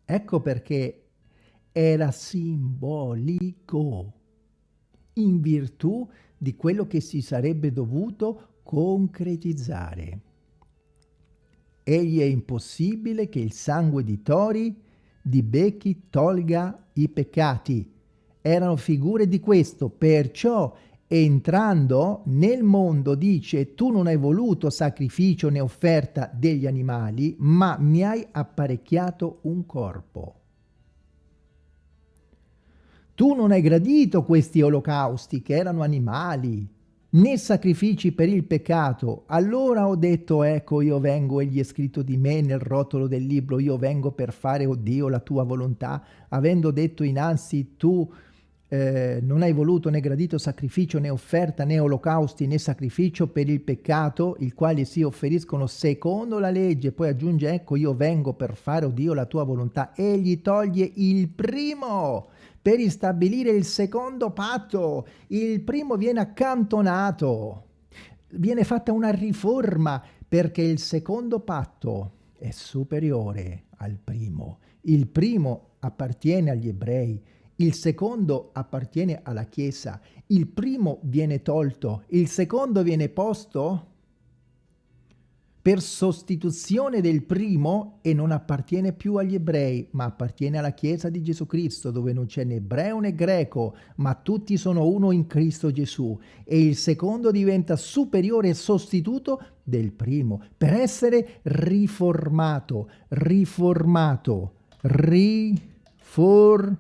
Ecco perché era simbolico in virtù di quello che si sarebbe dovuto concretizzare. Egli è impossibile che il sangue di tori, di becchi, tolga i peccati. Erano figure di questo, perciò entrando nel mondo dice tu non hai voluto sacrificio né offerta degli animali, ma mi hai apparecchiato un corpo. Tu non hai gradito questi olocausti che erano animali, né sacrifici per il peccato. Allora ho detto, ecco, io vengo, egli è scritto di me nel rotolo del libro, io vengo per fare, oh Dio, la tua volontà, avendo detto innanzi tu eh, non hai voluto né gradito sacrificio né offerta né olocausti né sacrificio per il peccato, il quale si offeriscono secondo la legge, poi aggiunge ecco io vengo per fare, oh Dio, la tua volontà, egli toglie il primo per istabilire il secondo patto, il primo viene accantonato, viene fatta una riforma perché il secondo patto è superiore al primo, il primo appartiene agli ebrei, il secondo appartiene alla Chiesa, il primo viene tolto, il secondo viene posto per sostituzione del primo e non appartiene più agli ebrei, ma appartiene alla Chiesa di Gesù Cristo, dove non c'è né ebreo né greco, ma tutti sono uno in Cristo Gesù. E il secondo diventa superiore e sostituto del primo, per essere riformato, riformato, riformato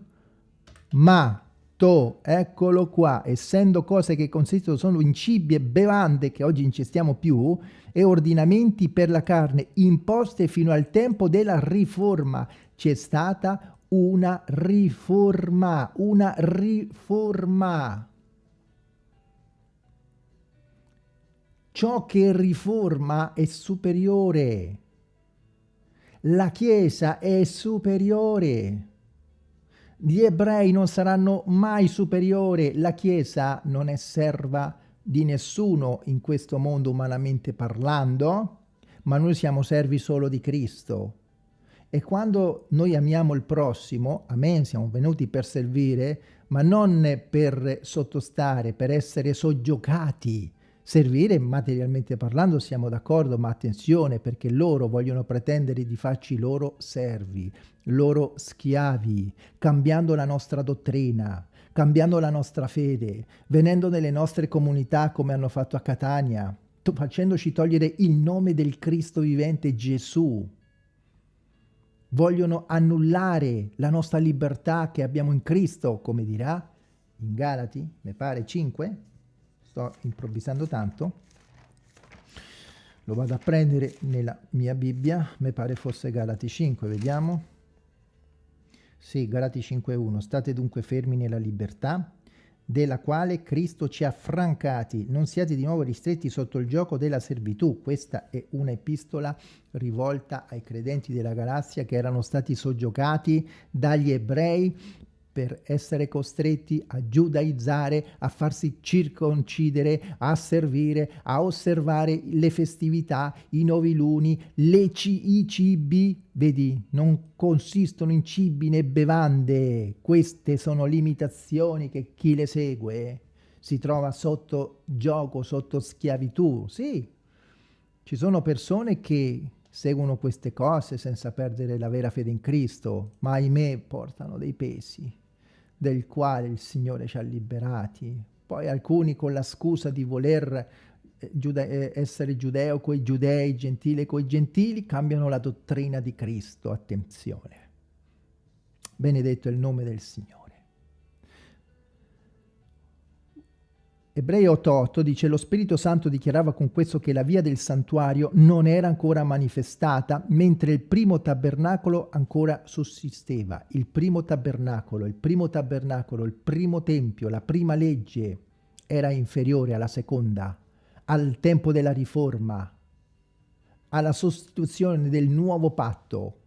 ma to, eccolo qua, essendo cose che consistono solo in cibi e bevande che oggi incestiamo più, e ordinamenti per la carne imposte fino al tempo della riforma, c'è stata una riforma, una riforma. Ciò che riforma è superiore. La Chiesa è superiore. Gli ebrei non saranno mai superiori, la Chiesa non è serva di nessuno in questo mondo umanamente parlando, ma noi siamo servi solo di Cristo. E quando noi amiamo il prossimo, amen, siamo venuti per servire, ma non per sottostare, per essere soggiocati. Servire materialmente parlando siamo d'accordo, ma attenzione perché loro vogliono pretendere di farci loro servi loro schiavi, cambiando la nostra dottrina, cambiando la nostra fede, venendo nelle nostre comunità come hanno fatto a Catania, facendoci togliere il nome del Cristo vivente Gesù. Vogliono annullare la nostra libertà che abbiamo in Cristo, come dirà in Galati, mi pare 5, sto improvvisando tanto, lo vado a prendere nella mia Bibbia, mi pare fosse Galati 5, vediamo. Sì, Galati 5.1, state dunque fermi nella libertà, della quale Cristo ci ha francati, non siate di nuovo ristretti sotto il gioco della servitù. Questa è un'epistola rivolta ai credenti della galassia che erano stati soggiocati dagli ebrei per essere costretti a giudaizzare, a farsi circoncidere, a servire, a osservare le festività, i noviluni, le i cibi, vedi, non consistono in cibi né bevande. Queste sono limitazioni che chi le segue si trova sotto gioco, sotto schiavitù. Sì, ci sono persone che seguono queste cose senza perdere la vera fede in Cristo, ma ahimè portano dei pesi del quale il Signore ci ha liberati. Poi alcuni con la scusa di voler eh, giude eh, essere giudeo coi giudei, gentile coi gentili, cambiano la dottrina di Cristo. Attenzione. Benedetto è il nome del Signore. Ebrei 8.8 dice lo Spirito Santo dichiarava con questo che la via del santuario non era ancora manifestata, mentre il primo tabernacolo ancora sussisteva. Il primo tabernacolo, il primo tabernacolo, il primo tempio, la prima legge era inferiore alla seconda, al tempo della riforma, alla sostituzione del nuovo patto.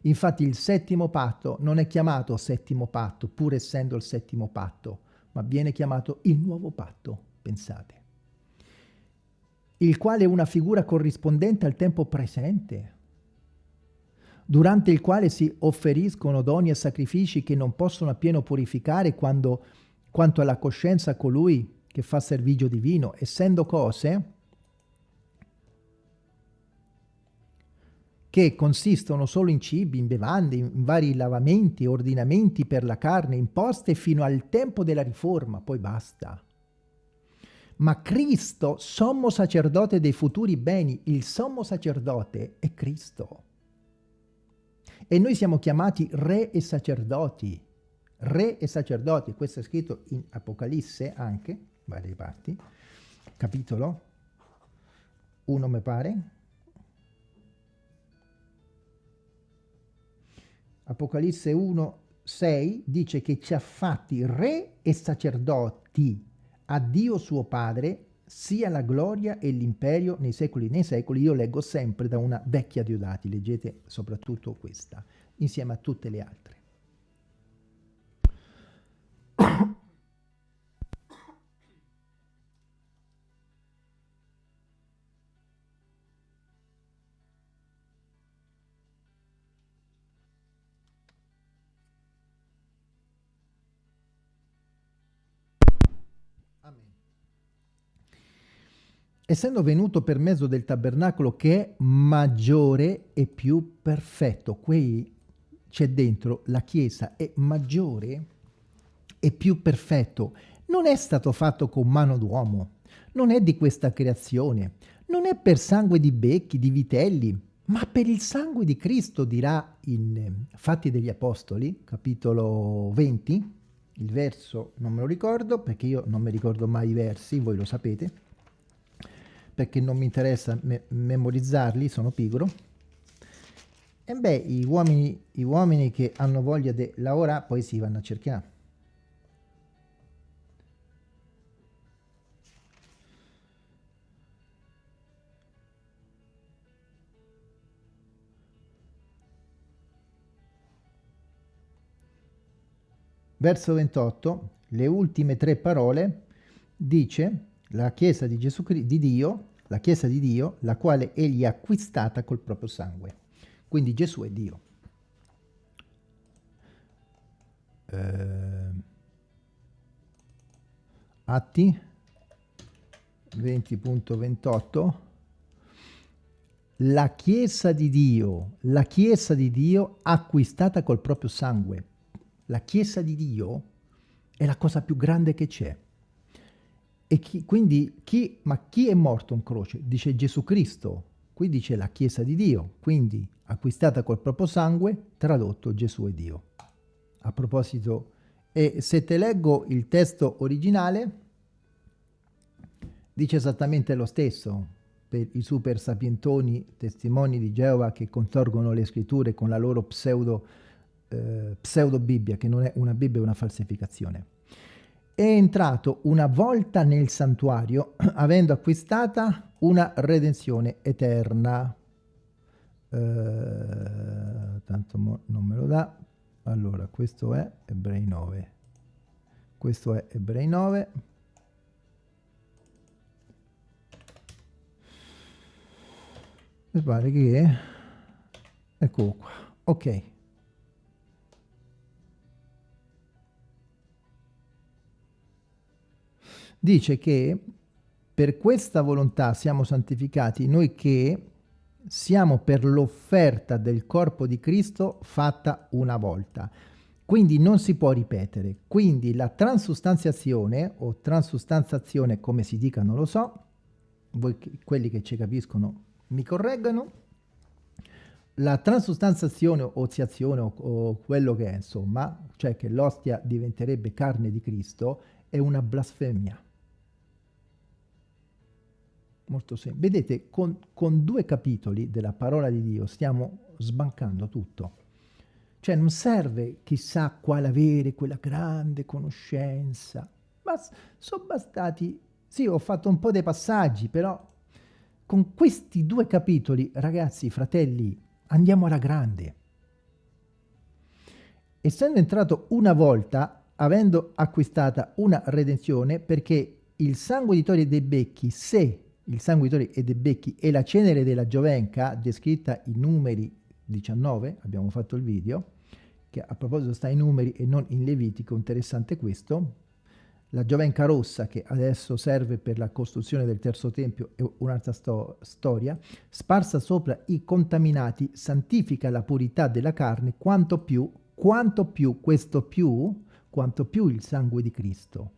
Infatti il settimo patto non è chiamato settimo patto, pur essendo il settimo patto, ma viene chiamato il nuovo patto, pensate, il quale è una figura corrispondente al tempo presente, durante il quale si offeriscono doni e sacrifici che non possono appieno purificare quando, quanto alla coscienza colui che fa servigio divino, essendo cose che consistono solo in cibi, in bevande, in vari lavamenti, ordinamenti per la carne, imposte fino al tempo della riforma, poi basta. Ma Cristo, sommo sacerdote dei futuri beni, il sommo sacerdote è Cristo. E noi siamo chiamati re e sacerdoti. Re e sacerdoti, questo è scritto in Apocalisse anche, varie parti, capitolo 1 mi pare, Apocalisse 1, 6 dice che ci ha fatti re e sacerdoti a Dio suo Padre sia la gloria e l'imperio nei secoli nei secoli. Io leggo sempre da una vecchia Diodati, leggete soprattutto questa, insieme a tutte le altre. Essendo venuto per mezzo del tabernacolo che è maggiore e più perfetto. Qui c'è dentro la Chiesa è maggiore e più perfetto. Non è stato fatto con mano d'uomo, non è di questa creazione, non è per sangue di becchi, di vitelli, ma per il sangue di Cristo, dirà in Fatti degli Apostoli, capitolo 20, il verso non me lo ricordo perché io non mi ricordo mai i versi, voi lo sapete, perché non mi interessa me memorizzarli, sono pigro. E beh, i uomini, i uomini che hanno voglia di lavorare poi si vanno a cercare. Verso 28, le ultime tre parole, dice la Chiesa di Gesù di Dio, la Chiesa di Dio, la quale egli ha acquistata col proprio sangue. Quindi Gesù è Dio. Eh, Atti 20.28 la Chiesa di Dio, la Chiesa di Dio acquistata col proprio sangue. La Chiesa di Dio è la cosa più grande che c'è. E chi, quindi chi, ma chi è morto in croce? Dice Gesù Cristo, qui dice la Chiesa di Dio, quindi acquistata col proprio sangue, tradotto Gesù è Dio. A proposito, e se te leggo il testo originale, dice esattamente lo stesso per i super sapientoni testimoni di Geova che contorgono le scritture con la loro pseudo, eh, pseudo Bibbia, che non è una Bibbia, è una falsificazione è entrato una volta nel santuario avendo acquistata una redenzione eterna. Eh, tanto non me lo dà. allora questo è Ebrei 9 questo è Ebrei 9 mi pare che eccolo qua ok dice che per questa volontà siamo santificati noi che siamo per l'offerta del corpo di Cristo fatta una volta. Quindi non si può ripetere. Quindi la transustanziazione o transustanzazione, come si dica non lo so, voi quelli che ci capiscono mi correggano, la transustanzazione o oziazione o, o quello che è insomma, cioè che l'ostia diventerebbe carne di Cristo, è una blasfemia molto semplice. Vedete, con, con, due capitoli della parola di Dio stiamo sbancando tutto. Cioè non serve chissà quale avere quella grande conoscenza, ma sono bastati... Sì, ho fatto un po' dei passaggi, però con questi due capitoli, ragazzi, fratelli, andiamo alla grande. Essendo entrato una volta, avendo acquistata una redenzione, perché il sangue di Tori dei Becchi, se il sanguitore e dei becchi e la cenere della giovenca, descritta in numeri 19, abbiamo fatto il video, che a proposito sta in numeri e non in Levitico, interessante questo, la giovenca rossa che adesso serve per la costruzione del terzo tempio è un'altra sto storia, sparsa sopra i contaminati santifica la purità della carne quanto più, quanto più questo più, quanto più il sangue di Cristo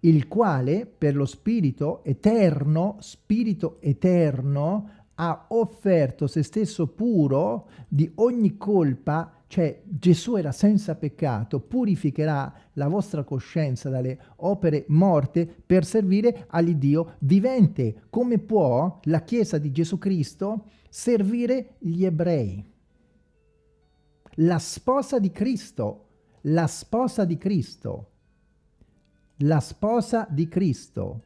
il quale per lo spirito eterno, spirito eterno, ha offerto se stesso puro di ogni colpa, cioè Gesù era senza peccato, purificherà la vostra coscienza dalle opere morte per servire all'Iddio vivente. Come può la Chiesa di Gesù Cristo servire gli ebrei? La sposa di Cristo, la sposa di Cristo la sposa di Cristo.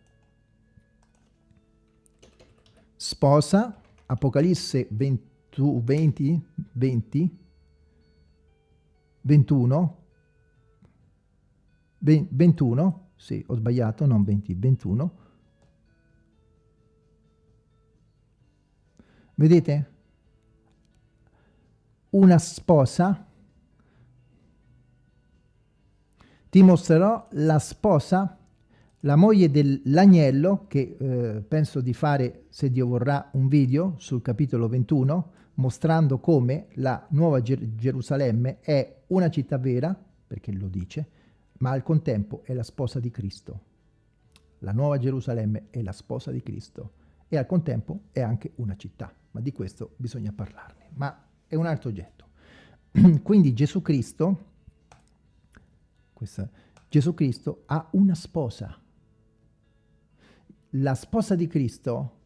Sposa, Apocalisse 20, 20, 20 21, 21, sì, ho sbagliato, non 20, 21. Vedete? Una sposa ti mostrerò la sposa, la moglie dell'agnello, che eh, penso di fare, se Dio vorrà, un video sul capitolo 21, mostrando come la nuova Ger Gerusalemme è una città vera, perché lo dice, ma al contempo è la sposa di Cristo. La nuova Gerusalemme è la sposa di Cristo e al contempo è anche una città, ma di questo bisogna parlarne, ma è un altro oggetto. Quindi Gesù Cristo questa, Gesù Cristo ha una sposa. La sposa di Cristo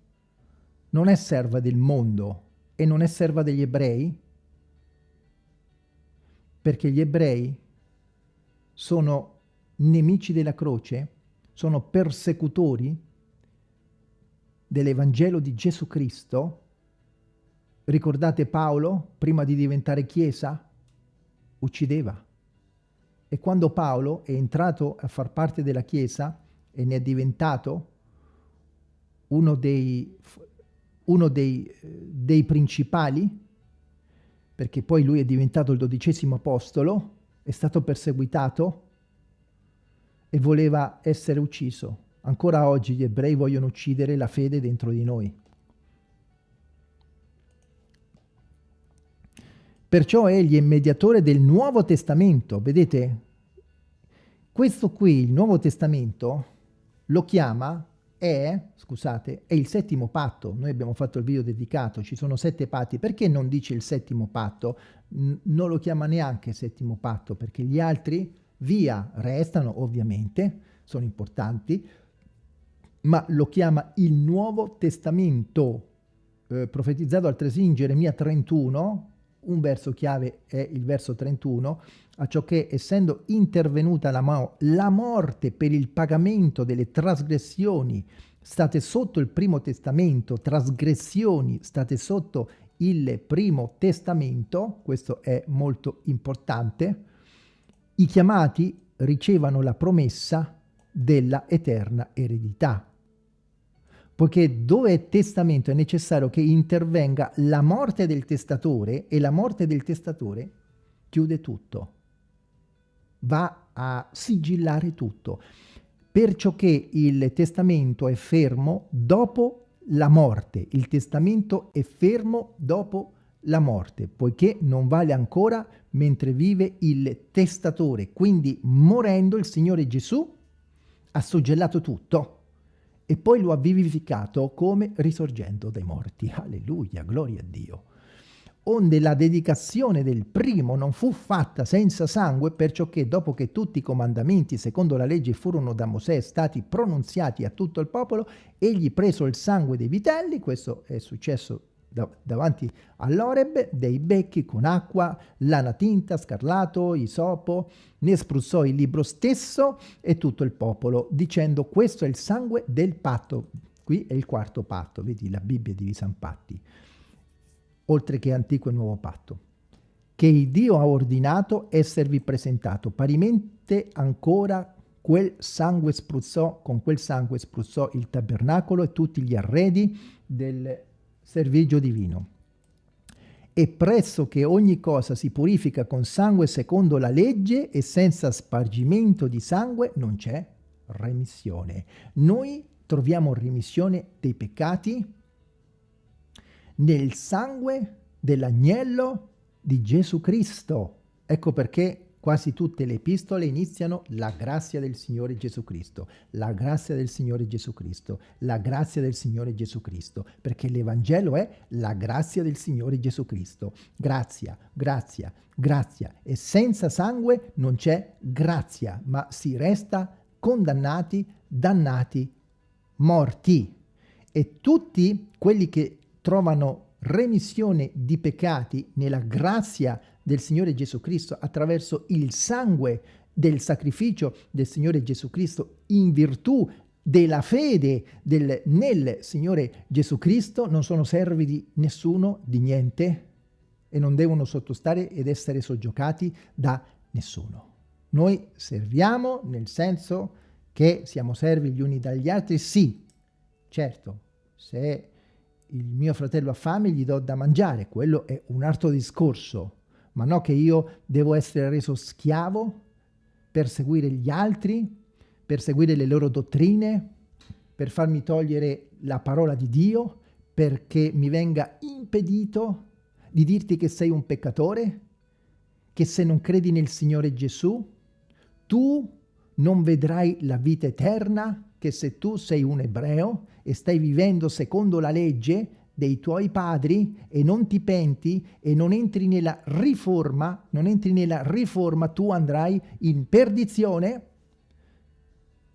non è serva del mondo e non è serva degli ebrei, perché gli ebrei sono nemici della croce, sono persecutori dell'Evangelo di Gesù Cristo. Ricordate Paolo, prima di diventare chiesa, uccideva. E quando Paolo è entrato a far parte della Chiesa e ne è diventato uno dei, uno dei, dei principali, perché poi lui è diventato il dodicesimo apostolo, è stato perseguitato e voleva essere ucciso. Ancora oggi gli ebrei vogliono uccidere la fede dentro di noi. Perciò egli è mediatore del Nuovo Testamento. Vedete? Questo qui, il Nuovo Testamento, lo chiama, è, scusate, è il settimo patto. Noi abbiamo fatto il video dedicato, ci sono sette patti. Perché non dice il settimo patto? N non lo chiama neanche settimo patto, perché gli altri via restano, ovviamente, sono importanti, ma lo chiama il Nuovo Testamento, eh, profetizzato altresì in Geremia 31, un verso chiave è il verso 31, a ciò che essendo intervenuta la, mo la morte per il pagamento delle trasgressioni state sotto il primo testamento, trasgressioni state sotto il primo testamento, questo è molto importante, i chiamati ricevano la promessa della eterna eredità. Poiché dove è testamento è necessario che intervenga la morte del testatore e la morte del testatore chiude tutto, va a sigillare tutto, perciò che il testamento è fermo dopo la morte, il testamento è fermo dopo la morte, poiché non vale ancora mentre vive il testatore, quindi morendo il Signore Gesù ha suggellato tutto e poi lo ha vivificato come risorgendo dai morti. Alleluia, gloria a Dio. Onde la dedicazione del primo non fu fatta senza sangue, perciò che dopo che tutti i comandamenti secondo la legge furono da Mosè stati pronunziati a tutto il popolo, egli preso il sangue dei vitelli, questo è successo davanti all'Oreb dei becchi con acqua, lana tinta, scarlato, isopo, ne spruzzò il libro stesso e tutto il popolo, dicendo questo è il sangue del patto. Qui è il quarto patto, vedi la Bibbia è divisa in patti, oltre che antico e nuovo patto, che il Dio ha ordinato esservi presentato. Parimente ancora quel sangue spruzzò, con quel sangue spruzzò il tabernacolo e tutti gli arredi del servigio divino. E presso che ogni cosa si purifica con sangue secondo la legge e senza spargimento di sangue non c'è remissione. Noi troviamo remissione dei peccati nel sangue dell'agnello di Gesù Cristo. Ecco perché Quasi tutte le epistole iniziano la grazia del Signore Gesù Cristo, la grazia del Signore Gesù Cristo, la grazia del Signore Gesù Cristo, perché l'Evangelo è la grazia del Signore Gesù Cristo. Grazia, grazia, grazia. E senza sangue non c'è grazia, ma si resta condannati, dannati, morti. E tutti quelli che trovano remissione di peccati nella grazia del Signore Gesù Cristo attraverso il sangue del sacrificio del Signore Gesù Cristo in virtù della fede del, nel Signore Gesù Cristo. Non sono servi di nessuno, di niente e non devono sottostare ed essere soggiocati da nessuno. Noi serviamo nel senso che siamo servi gli uni dagli altri, sì, certo, se il mio fratello ha fame gli do da mangiare, quello è un altro discorso, ma no che io devo essere reso schiavo per seguire gli altri, per seguire le loro dottrine, per farmi togliere la parola di Dio, perché mi venga impedito di dirti che sei un peccatore, che se non credi nel Signore Gesù, tu non vedrai la vita eterna, che se tu sei un ebreo e stai vivendo secondo la legge, dei tuoi padri e non ti penti e non entri nella riforma, non entri nella riforma, tu andrai in perdizione,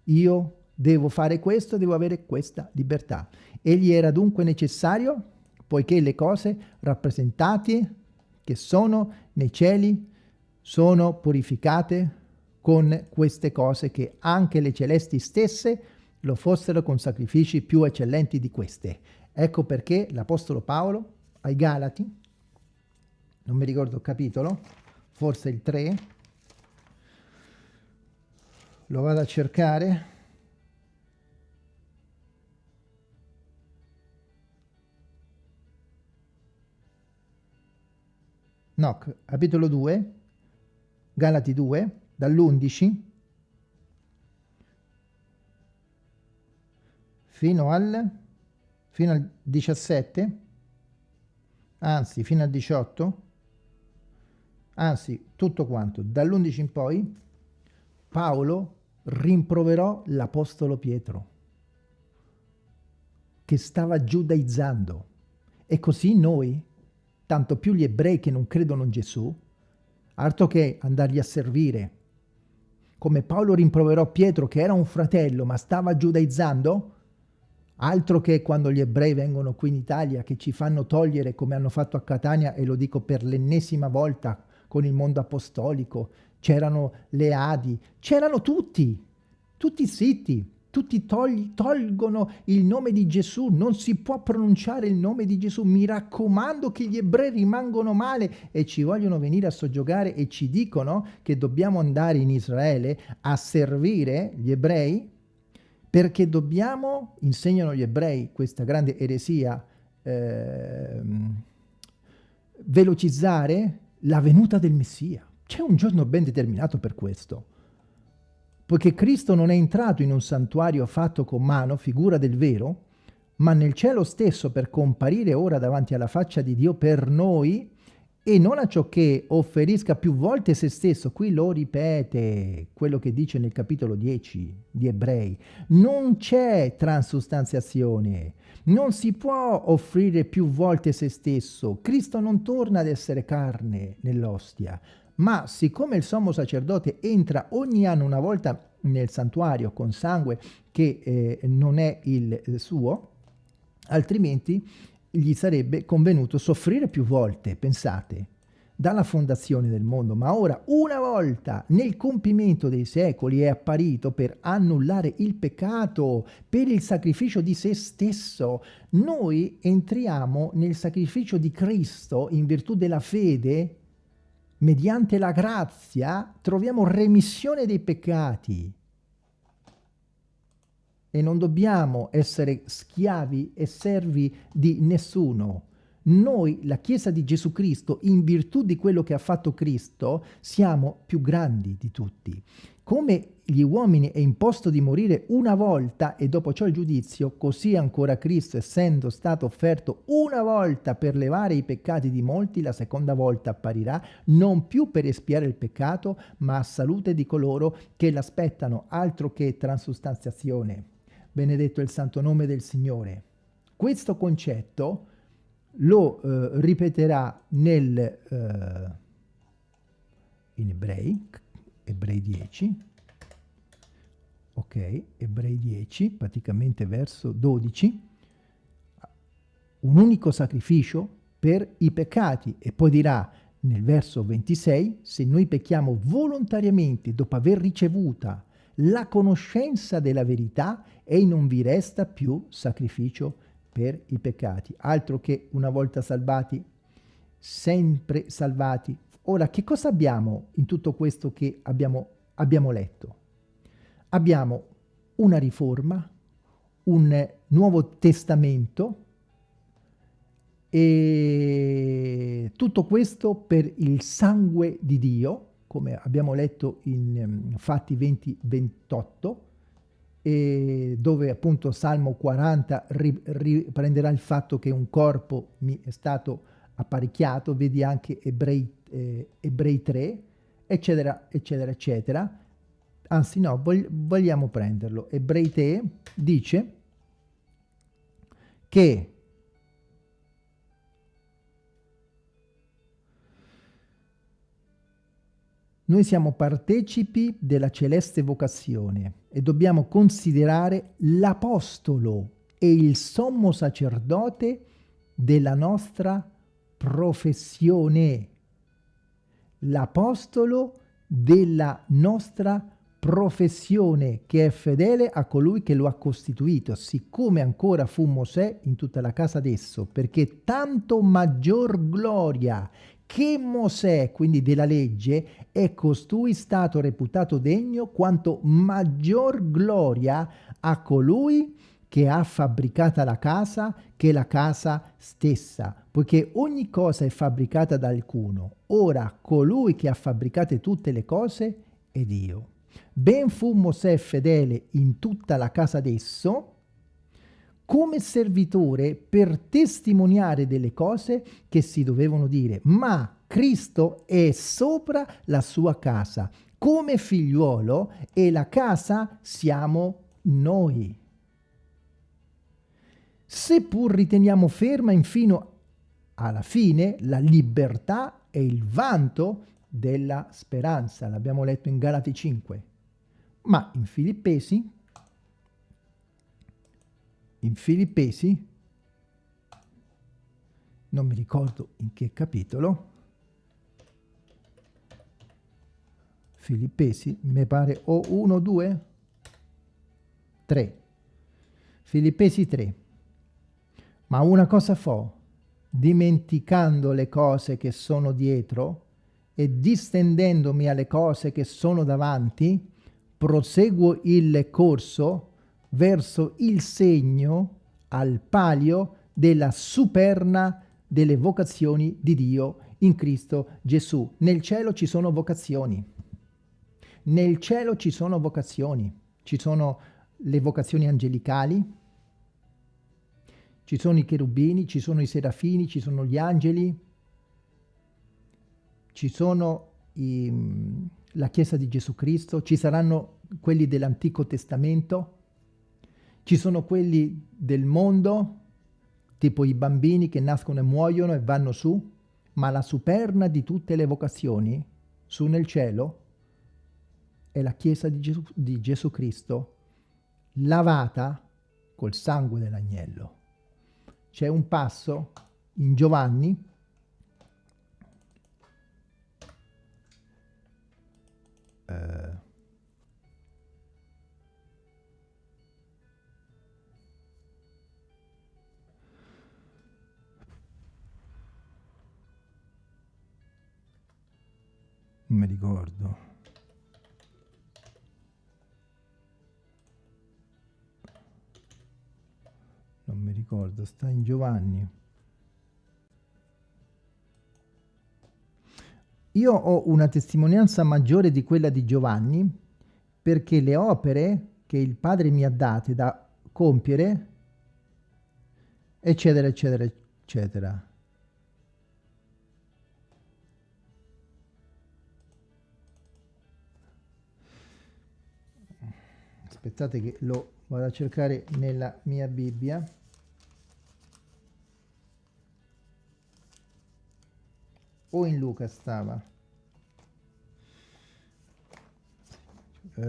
io devo fare questo, devo avere questa libertà. Egli era dunque necessario, poiché le cose rappresentate che sono nei cieli sono purificate con queste cose che anche le celesti stesse lo fossero con sacrifici più eccellenti di queste. Ecco perché l'Apostolo Paolo ai Galati, non mi ricordo il capitolo, forse il 3, lo vado a cercare, no, capitolo 2, Galati 2, dall'11 fino al fino al 17, anzi fino al 18, anzi tutto quanto, dall'11 in poi, Paolo rimproverò l'Apostolo Pietro, che stava giudaizzando. E così noi, tanto più gli ebrei che non credono in Gesù, altro che andargli a servire, come Paolo rimproverò Pietro che era un fratello ma stava giudaizzando, Altro che quando gli ebrei vengono qui in Italia che ci fanno togliere come hanno fatto a Catania e lo dico per l'ennesima volta con il mondo apostolico, c'erano le Adi, c'erano tutti, tutti zitti, tutti togli, tolgono il nome di Gesù, non si può pronunciare il nome di Gesù, mi raccomando che gli ebrei rimangono male e ci vogliono venire a soggiogare e ci dicono che dobbiamo andare in Israele a servire gli ebrei perché dobbiamo, insegnano gli ebrei questa grande eresia, eh, velocizzare la venuta del Messia. C'è un giorno ben determinato per questo poiché Cristo non è entrato in un santuario fatto con mano, figura del vero, ma nel cielo stesso per comparire ora davanti alla faccia di Dio per noi, e non a ciò che offerisca più volte se stesso, qui lo ripete quello che dice nel capitolo 10 di Ebrei, non c'è transustanziazione, non si può offrire più volte se stesso, Cristo non torna ad essere carne nell'ostia, ma siccome il sommo sacerdote entra ogni anno una volta nel santuario con sangue che eh, non è il suo, altrimenti gli sarebbe convenuto soffrire più volte, pensate, dalla fondazione del mondo, ma ora una volta nel compimento dei secoli è apparito per annullare il peccato, per il sacrificio di se stesso. Noi entriamo nel sacrificio di Cristo in virtù della fede mediante la grazia troviamo remissione dei peccati e non dobbiamo essere schiavi e servi di nessuno. Noi, la Chiesa di Gesù Cristo, in virtù di quello che ha fatto Cristo, siamo più grandi di tutti. Come gli uomini è imposto di morire una volta e dopo ciò il giudizio, così ancora Cristo, essendo stato offerto una volta per levare i peccati di molti, la seconda volta apparirà, non più per espiare il peccato, ma a salute di coloro che l'aspettano, altro che transustanziazione. Benedetto il santo nome del Signore. Questo concetto lo eh, ripeterà nel, eh, in ebrei, ebrei 10, ok, ebrei 10, praticamente verso 12, un unico sacrificio per i peccati. E poi dirà nel verso 26, se noi pecchiamo volontariamente dopo aver ricevuta la conoscenza della verità e non vi resta più sacrificio per i peccati, altro che una volta salvati, sempre salvati. Ora, che cosa abbiamo in tutto questo che abbiamo, abbiamo letto? Abbiamo una riforma, un nuovo testamento e tutto questo per il sangue di Dio, come abbiamo letto in um, Fatti 20, 28, e dove appunto Salmo 40 riprenderà il fatto che un corpo mi è stato apparecchiato, vedi anche Ebrei, eh, Ebrei 3, eccetera, eccetera, eccetera. Anzi no, vog vogliamo prenderlo. Ebrei 3 dice che Noi siamo partecipi della celeste vocazione e dobbiamo considerare l'apostolo e il sommo sacerdote della nostra professione. L'apostolo della nostra professione che è fedele a colui che lo ha costituito, siccome ancora fu Mosè in tutta la casa d'esso, perché tanto maggior gloria che Mosè, quindi della legge, è costui stato reputato degno quanto maggior gloria a colui che ha fabbricata la casa che la casa stessa, poiché ogni cosa è fabbricata da alcuno. Ora colui che ha fabbricate tutte le cose è Dio. Ben fu Mosè fedele in tutta la casa d'esso, come servitore per testimoniare delle cose che si dovevano dire, ma Cristo è sopra la sua casa, come figliuolo e la casa siamo noi. Seppur riteniamo ferma infino alla fine la libertà e il vanto della speranza, l'abbiamo letto in Galati 5, ma in Filippesi in Filippesi, non mi ricordo in che capitolo, Filippesi, mi pare o 1, 2, 3. Filippesi 3. Ma una cosa fo, dimenticando le cose che sono dietro e distendendomi alle cose che sono davanti, proseguo il corso verso il segno al palio della superna delle vocazioni di Dio in Cristo Gesù. Nel cielo ci sono vocazioni. Nel cielo ci sono vocazioni. Ci sono le vocazioni angelicali, ci sono i cherubini, ci sono i serafini, ci sono gli angeli, ci sono i, la Chiesa di Gesù Cristo, ci saranno quelli dell'Antico Testamento, ci sono quelli del mondo, tipo i bambini che nascono e muoiono e vanno su, ma la superna di tutte le vocazioni, su nel cielo, è la Chiesa di Gesù, di Gesù Cristo, lavata col sangue dell'agnello. C'è un passo in Giovanni eh, non mi ricordo. Non mi ricordo sta in Giovanni. Io ho una testimonianza maggiore di quella di Giovanni perché le opere che il padre mi ha date da compiere eccetera eccetera eccetera aspettate che lo vado a cercare nella mia Bibbia. O in Luca stava. Uh,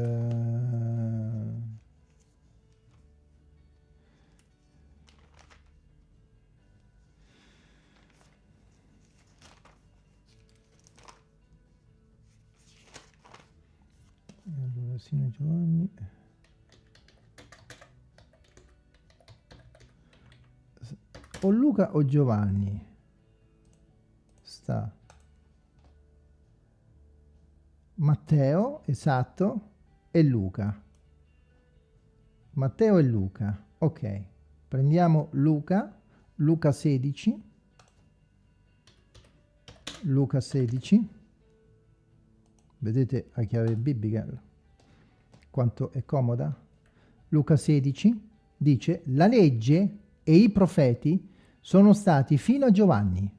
allora Sino Giovanni o Luca o Giovanni sta Matteo, esatto, e Luca. Matteo e Luca. Ok, prendiamo Luca, Luca 16, Luca 16, vedete a chiave biblica quanto è comoda? Luca 16 dice, la legge e i profeti sono stati fino a Giovanni.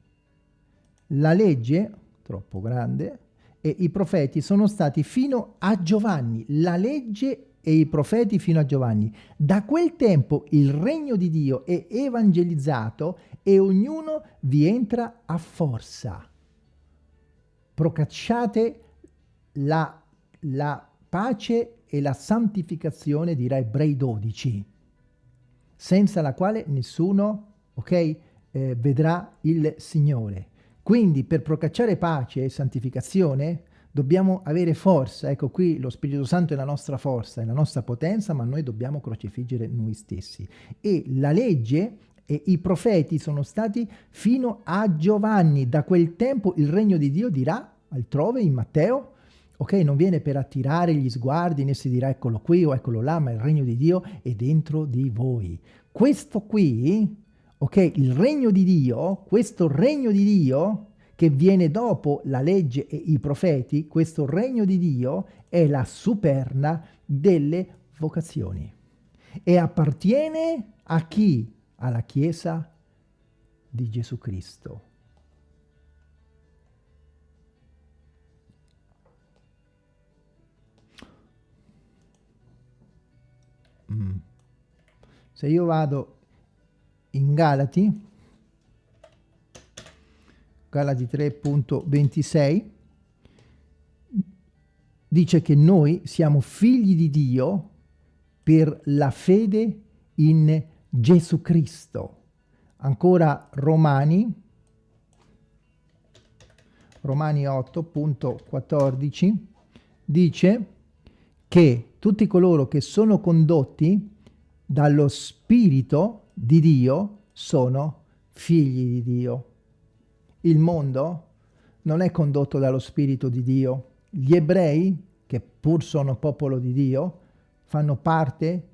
La legge, troppo grande, e i profeti sono stati fino a Giovanni. La legge e i profeti fino a Giovanni. Da quel tempo il regno di Dio è evangelizzato e ognuno vi entra a forza. Procacciate la, la pace e la santificazione, dirà Ebrei 12, senza la quale nessuno ok, eh, vedrà il Signore. Quindi per procacciare pace e santificazione dobbiamo avere forza, ecco qui lo Spirito Santo è la nostra forza, è la nostra potenza, ma noi dobbiamo crocifiggere noi stessi. E la legge e i profeti sono stati fino a Giovanni, da quel tempo il regno di Dio dirà altrove in Matteo, ok, non viene per attirare gli sguardi né si dirà eccolo qui o eccolo là, ma il regno di Dio è dentro di voi. Questo qui ok? Il regno di Dio, questo regno di Dio che viene dopo la legge e i profeti, questo regno di Dio è la superna delle vocazioni e appartiene a chi? Alla Chiesa di Gesù Cristo. Mm. Se io vado in Galati, Galati 3.26, dice che noi siamo figli di Dio per la fede in Gesù Cristo. Ancora Romani, Romani 8.14, dice che tutti coloro che sono condotti dallo Spirito di Dio sono figli di Dio. Il mondo non è condotto dallo Spirito di Dio. Gli ebrei, che pur sono popolo di Dio, fanno parte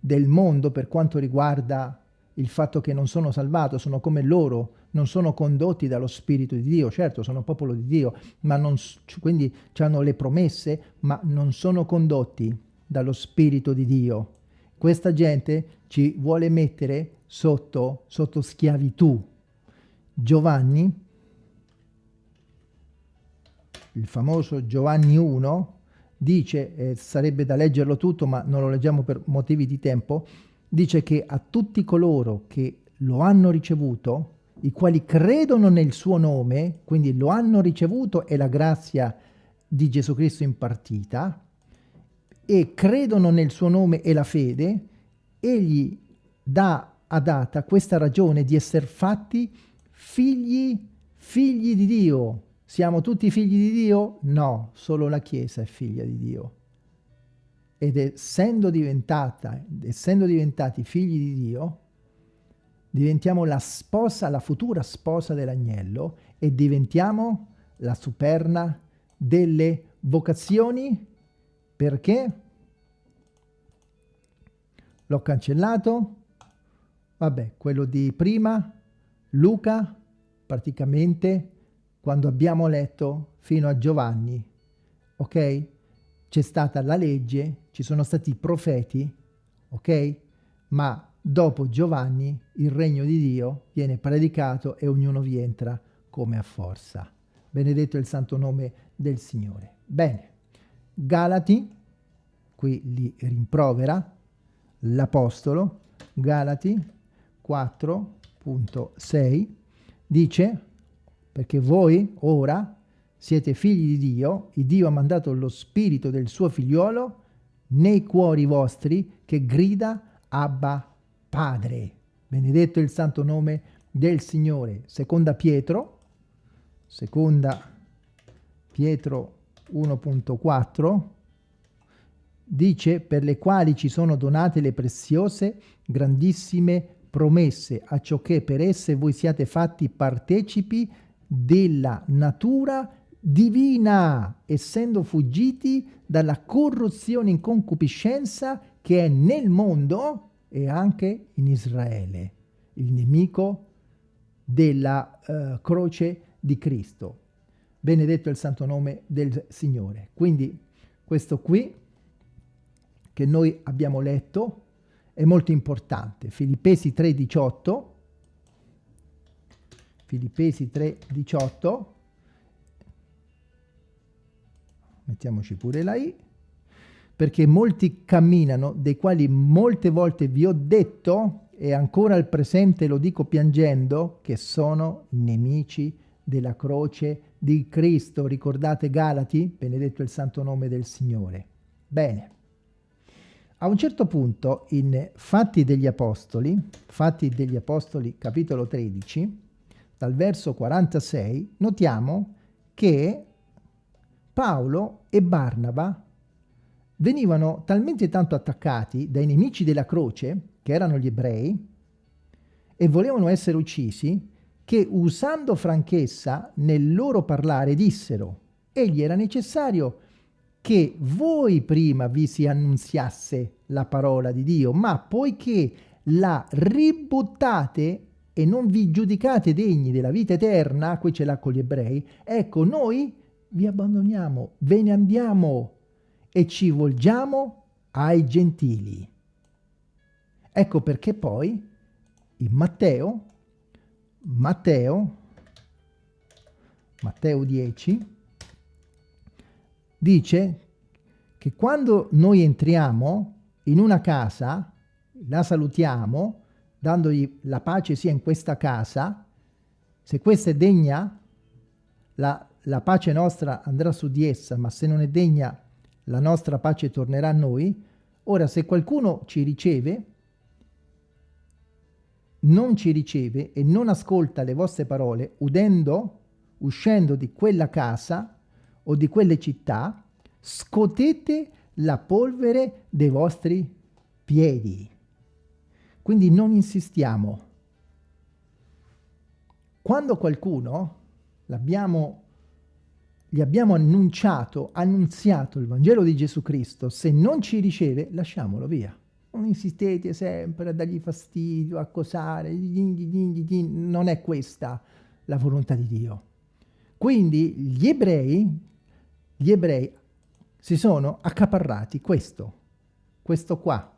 del mondo per quanto riguarda il fatto che non sono salvato, sono come loro, non sono condotti dallo Spirito di Dio, certo sono popolo di Dio, ma non, quindi hanno le promesse, ma non sono condotti dallo Spirito di Dio. Questa gente ci vuole mettere sotto, sotto schiavitù. Giovanni, il famoso Giovanni 1, dice, eh, sarebbe da leggerlo tutto, ma non lo leggiamo per motivi di tempo, dice che a tutti coloro che lo hanno ricevuto, i quali credono nel suo nome, quindi lo hanno ricevuto e la grazia di Gesù Cristo impartita, e credono nel suo nome e la fede, egli dà a data questa ragione di essere fatti figli, figli di Dio. Siamo tutti figli di Dio? No, solo la Chiesa è figlia di Dio. Ed essendo diventata, essendo diventati figli di Dio, diventiamo la sposa, la futura sposa dell'agnello e diventiamo la superna delle vocazioni perché? L'ho cancellato. Vabbè quello di prima Luca praticamente quando abbiamo letto fino a Giovanni ok? C'è stata la legge ci sono stati i profeti ok? Ma dopo Giovanni il regno di Dio viene predicato e ognuno vi entra come a forza. Benedetto il santo nome del Signore. Bene Galati, qui li rimprovera l'Apostolo, Galati 4.6, dice, perché voi ora siete figli di Dio, e Dio ha mandato lo spirito del suo figliolo nei cuori vostri che grida Abba Padre. Benedetto il santo nome del Signore. Seconda Pietro, seconda Pietro 1.4 dice per le quali ci sono donate le preziose grandissime promesse a ciò che per esse voi siate fatti partecipi della natura divina essendo fuggiti dalla corruzione in concupiscenza che è nel mondo e anche in Israele il nemico della uh, croce di Cristo benedetto il santo nome del Signore. Quindi questo qui che noi abbiamo letto è molto importante. Filippesi 3,18 Filippesi 3,18 mettiamoci pure la I perché molti camminano, dei quali molte volte vi ho detto, e ancora al presente lo dico piangendo, che sono nemici della croce di Cristo. Ricordate Galati? Benedetto il santo nome del Signore. Bene. A un certo punto in Fatti degli Apostoli, Fatti degli Apostoli capitolo 13, dal verso 46, notiamo che Paolo e Barnaba venivano talmente tanto attaccati dai nemici della croce, che erano gli ebrei, e volevano essere uccisi, che usando franchezza nel loro parlare dissero egli era necessario che voi prima vi si annunziasse la parola di Dio, ma poiché la ributtate e non vi giudicate degni della vita eterna, qui ce l'ha con gli ebrei, ecco noi vi abbandoniamo, ve ne andiamo e ci volgiamo ai gentili. Ecco perché poi in Matteo Matteo, Matteo 10, dice che quando noi entriamo in una casa, la salutiamo, dandogli la pace sia in questa casa, se questa è degna, la, la pace nostra andrà su di essa, ma se non è degna, la nostra pace tornerà a noi. Ora, se qualcuno ci riceve, non ci riceve e non ascolta le vostre parole, udendo, uscendo di quella casa o di quelle città, scotete la polvere dei vostri piedi. Quindi non insistiamo. Quando qualcuno l'abbiamo gli abbiamo annunciato, annunziato il Vangelo di Gesù Cristo, se non ci riceve, lasciamolo via. Non insistete sempre a dargli fastidio, a cosare, non è questa la volontà di Dio. Quindi gli ebrei, gli ebrei si sono accaparrati questo, questo qua,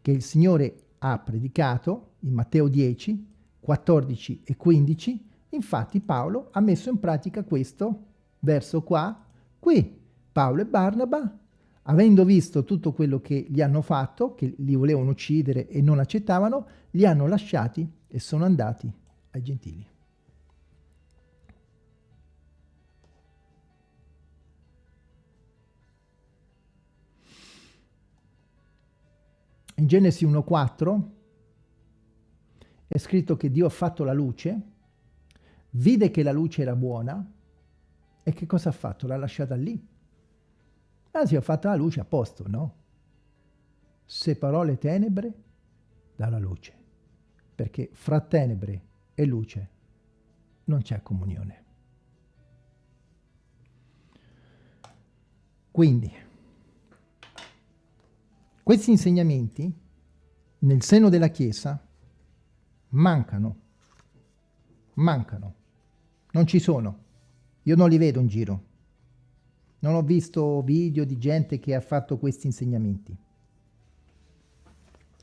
che il Signore ha predicato in Matteo 10, 14 e 15, infatti Paolo ha messo in pratica questo verso qua, qui Paolo e Barnaba, avendo visto tutto quello che gli hanno fatto, che li volevano uccidere e non accettavano, li hanno lasciati e sono andati ai gentili. In Genesi 1.4 è scritto che Dio ha fatto la luce, vide che la luce era buona e che cosa ha fatto? L'ha lasciata lì. Sì, ha fatto la luce a posto, no? Separò le tenebre dalla luce, perché fra tenebre e luce non c'è comunione. Quindi, questi insegnamenti nel seno della Chiesa mancano, mancano, non ci sono. Io non li vedo in giro. Non ho visto video di gente che ha fatto questi insegnamenti.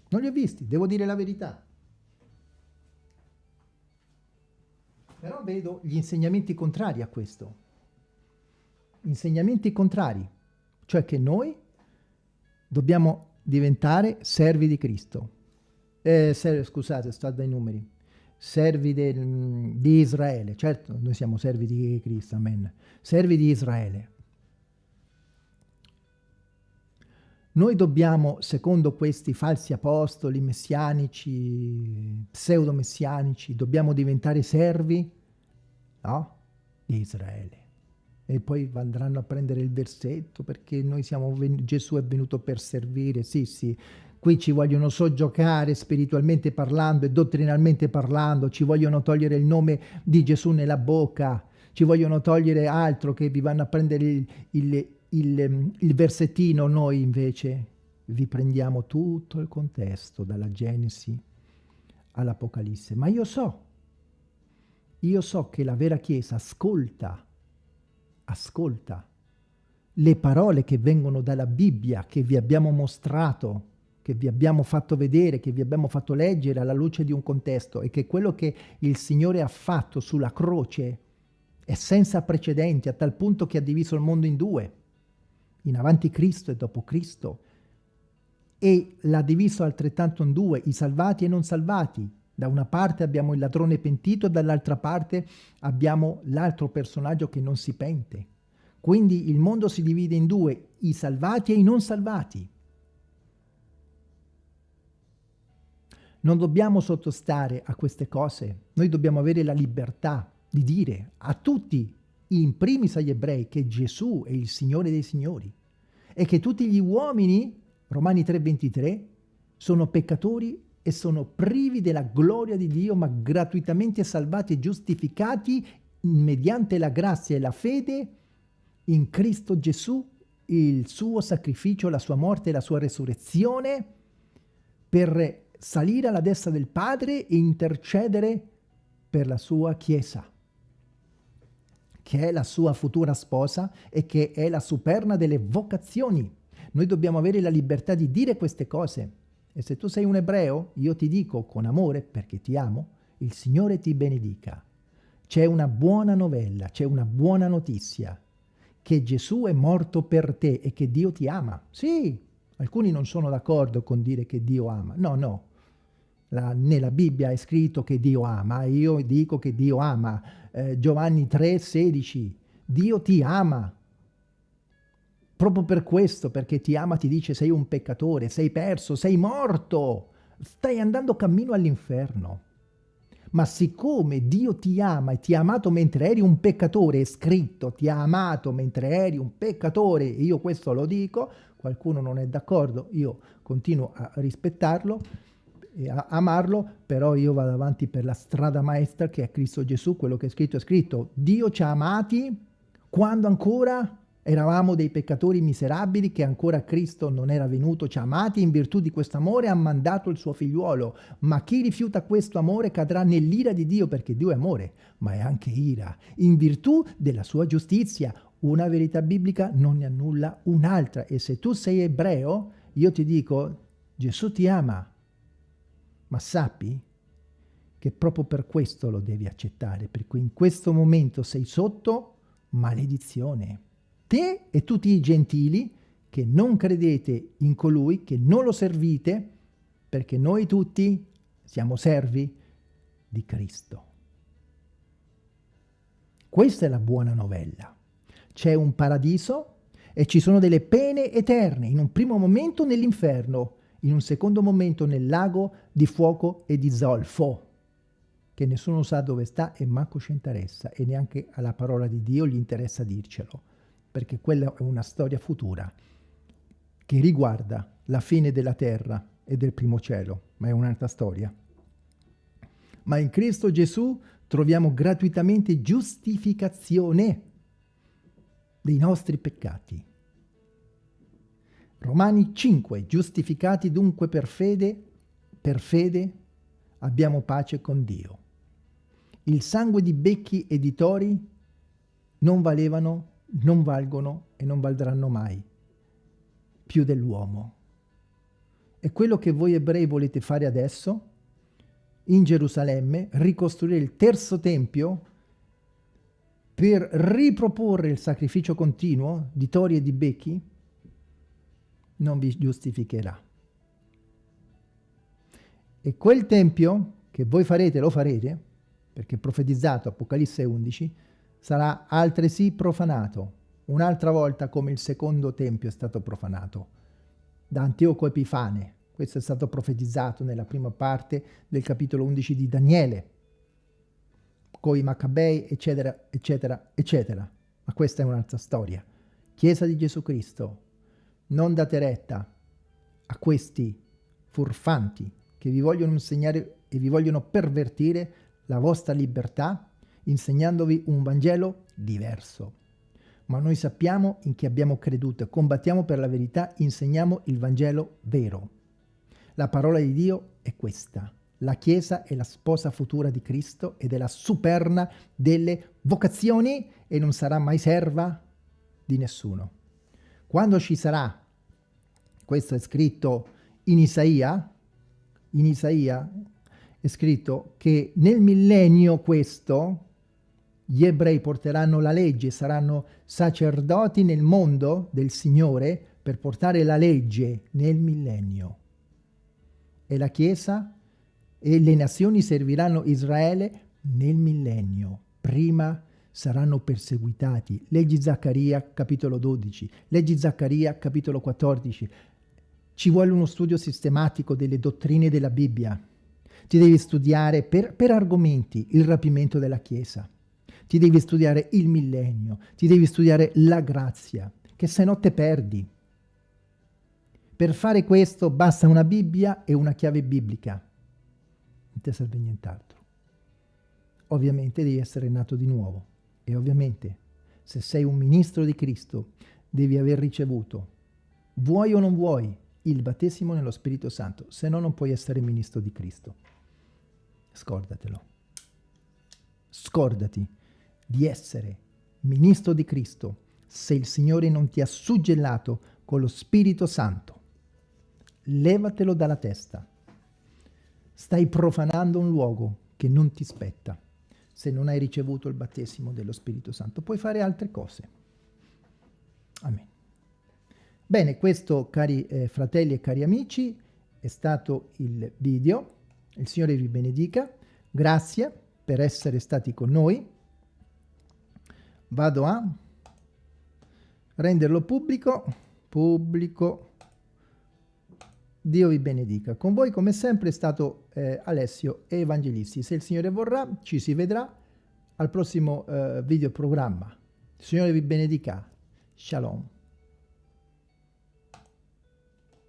Non li ho visti, devo dire la verità. Però vedo gli insegnamenti contrari a questo. Insegnamenti contrari, cioè che noi dobbiamo diventare servi di Cristo. Eh, scusate, sto dai numeri servi di Israele, certo noi siamo servi di Cristo, amen, servi di Israele. Noi dobbiamo, secondo questi falsi apostoli messianici, pseudo-messianici, dobbiamo diventare servi no? di Israele. E poi andranno a prendere il versetto perché noi siamo, Gesù è venuto per servire, sì sì, Qui ci vogliono soggiocare spiritualmente parlando e dottrinalmente parlando, ci vogliono togliere il nome di Gesù nella bocca, ci vogliono togliere altro che vi vanno a prendere il, il, il, il versettino, noi invece vi prendiamo tutto il contesto, dalla Genesi all'Apocalisse. Ma io so, io so che la vera Chiesa ascolta, ascolta le parole che vengono dalla Bibbia, che vi abbiamo mostrato, che vi abbiamo fatto vedere, che vi abbiamo fatto leggere alla luce di un contesto e che quello che il Signore ha fatto sulla croce è senza precedenti, a tal punto che ha diviso il mondo in due, in avanti Cristo e dopo Cristo, e l'ha diviso altrettanto in due, i salvati e i non salvati. Da una parte abbiamo il ladrone pentito, dall'altra parte abbiamo l'altro personaggio che non si pente. Quindi il mondo si divide in due, i salvati e i non salvati. Non dobbiamo sottostare a queste cose, noi dobbiamo avere la libertà di dire a tutti, in primis agli ebrei, che Gesù è il Signore dei Signori e che tutti gli uomini, Romani 3,23, sono peccatori e sono privi della gloria di Dio, ma gratuitamente salvati e giustificati mediante la grazia e la fede in Cristo Gesù, il suo sacrificio, la sua morte e la sua resurrezione per salire alla destra del Padre e intercedere per la sua Chiesa, che è la sua futura sposa e che è la superna delle vocazioni. Noi dobbiamo avere la libertà di dire queste cose. E se tu sei un ebreo, io ti dico con amore, perché ti amo, il Signore ti benedica. C'è una buona novella, c'è una buona notizia, che Gesù è morto per te e che Dio ti ama. Sì, alcuni non sono d'accordo con dire che Dio ama. No, no, la, nella Bibbia è scritto che Dio ama, io dico che Dio ama. Eh, Giovanni 3, 16, Dio ti ama. Proprio per questo, perché ti ama, ti dice sei un peccatore, sei perso, sei morto, stai andando cammino all'inferno. Ma siccome Dio ti ama e ti ha amato mentre eri un peccatore, è scritto, ti ha amato mentre eri un peccatore, io questo lo dico, qualcuno non è d'accordo, io continuo a rispettarlo, e amarlo, però io vado avanti per la strada maestra che è Cristo Gesù, quello che è scritto è scritto. Dio ci ha amati quando ancora eravamo dei peccatori miserabili che ancora Cristo non era venuto, ci ha amati in virtù di questo amore ha mandato il suo figliuolo. Ma chi rifiuta questo amore cadrà nell'ira di Dio perché Dio è amore, ma è anche ira, in virtù della sua giustizia. Una verità biblica non ne annulla un'altra e se tu sei ebreo, io ti dico, Gesù ti ama, ma sappi che proprio per questo lo devi accettare, perché in questo momento sei sotto maledizione. Te e tutti i gentili che non credete in colui, che non lo servite, perché noi tutti siamo servi di Cristo. Questa è la buona novella. C'è un paradiso e ci sono delle pene eterne, in un primo momento nell'inferno, in un secondo momento nel lago di fuoco e di zolfo, che nessuno sa dove sta e manco ci interessa, e neanche alla parola di Dio gli interessa dircelo, perché quella è una storia futura che riguarda la fine della terra e del primo cielo, ma è un'altra storia. Ma in Cristo Gesù troviamo gratuitamente giustificazione dei nostri peccati. Romani 5, giustificati dunque per fede, per fede abbiamo pace con Dio. Il sangue di becchi e di tori non valevano, non valgono e non valdranno mai più dell'uomo. E quello che voi ebrei volete fare adesso, in Gerusalemme, ricostruire il terzo tempio per riproporre il sacrificio continuo di tori e di becchi, non vi giustificherà. E quel tempio che voi farete, lo farete, perché profetizzato Apocalisse 11, sarà altresì profanato, un'altra volta come il secondo tempio è stato profanato, da Antioco Epifane. Questo è stato profetizzato nella prima parte del capitolo 11 di Daniele, coi Maccabei, eccetera, eccetera, eccetera. Ma questa è un'altra storia. Chiesa di Gesù Cristo, non date retta a questi furfanti che vi vogliono insegnare e vi vogliono pervertire la vostra libertà insegnandovi un Vangelo diverso. Ma noi sappiamo in chi abbiamo creduto combattiamo per la verità, insegniamo il Vangelo vero. La parola di Dio è questa. La Chiesa è la sposa futura di Cristo ed è la superna delle vocazioni e non sarà mai serva di nessuno. Quando ci sarà, questo è scritto in Isaia, in Isaia è scritto che nel millennio questo, gli ebrei porteranno la legge, saranno sacerdoti nel mondo del Signore per portare la legge nel millennio. E la Chiesa e le nazioni serviranno Israele nel millennio. Prima saranno perseguitati. Leggi Zaccaria, capitolo 12. Leggi Zaccaria, capitolo 14. Ci vuole uno studio sistematico delle dottrine della Bibbia. Ti devi studiare per, per argomenti il rapimento della Chiesa. Ti devi studiare il millennio. Ti devi studiare la grazia, che se no te perdi. Per fare questo basta una Bibbia e una chiave biblica. Non ti serve nient'altro. Ovviamente devi essere nato di nuovo. E ovviamente, se sei un ministro di Cristo, devi aver ricevuto, vuoi o non vuoi, il battesimo nello Spirito Santo, se no non puoi essere ministro di Cristo. Scordatelo. Scordati di essere ministro di Cristo se il Signore non ti ha suggellato con lo Spirito Santo. Levatelo dalla testa. Stai profanando un luogo che non ti spetta se non hai ricevuto il battesimo dello Spirito Santo. Puoi fare altre cose. Amen. Bene, questo, cari eh, fratelli e cari amici, è stato il video. Il Signore vi benedica. Grazie per essere stati con noi. Vado a renderlo pubblico. Pubblico. Dio vi benedica. Con voi come sempre è stato eh, Alessio Evangelisti. Se il Signore vorrà ci si vedrà al prossimo eh, video programma. Il Signore vi benedica. Shalom.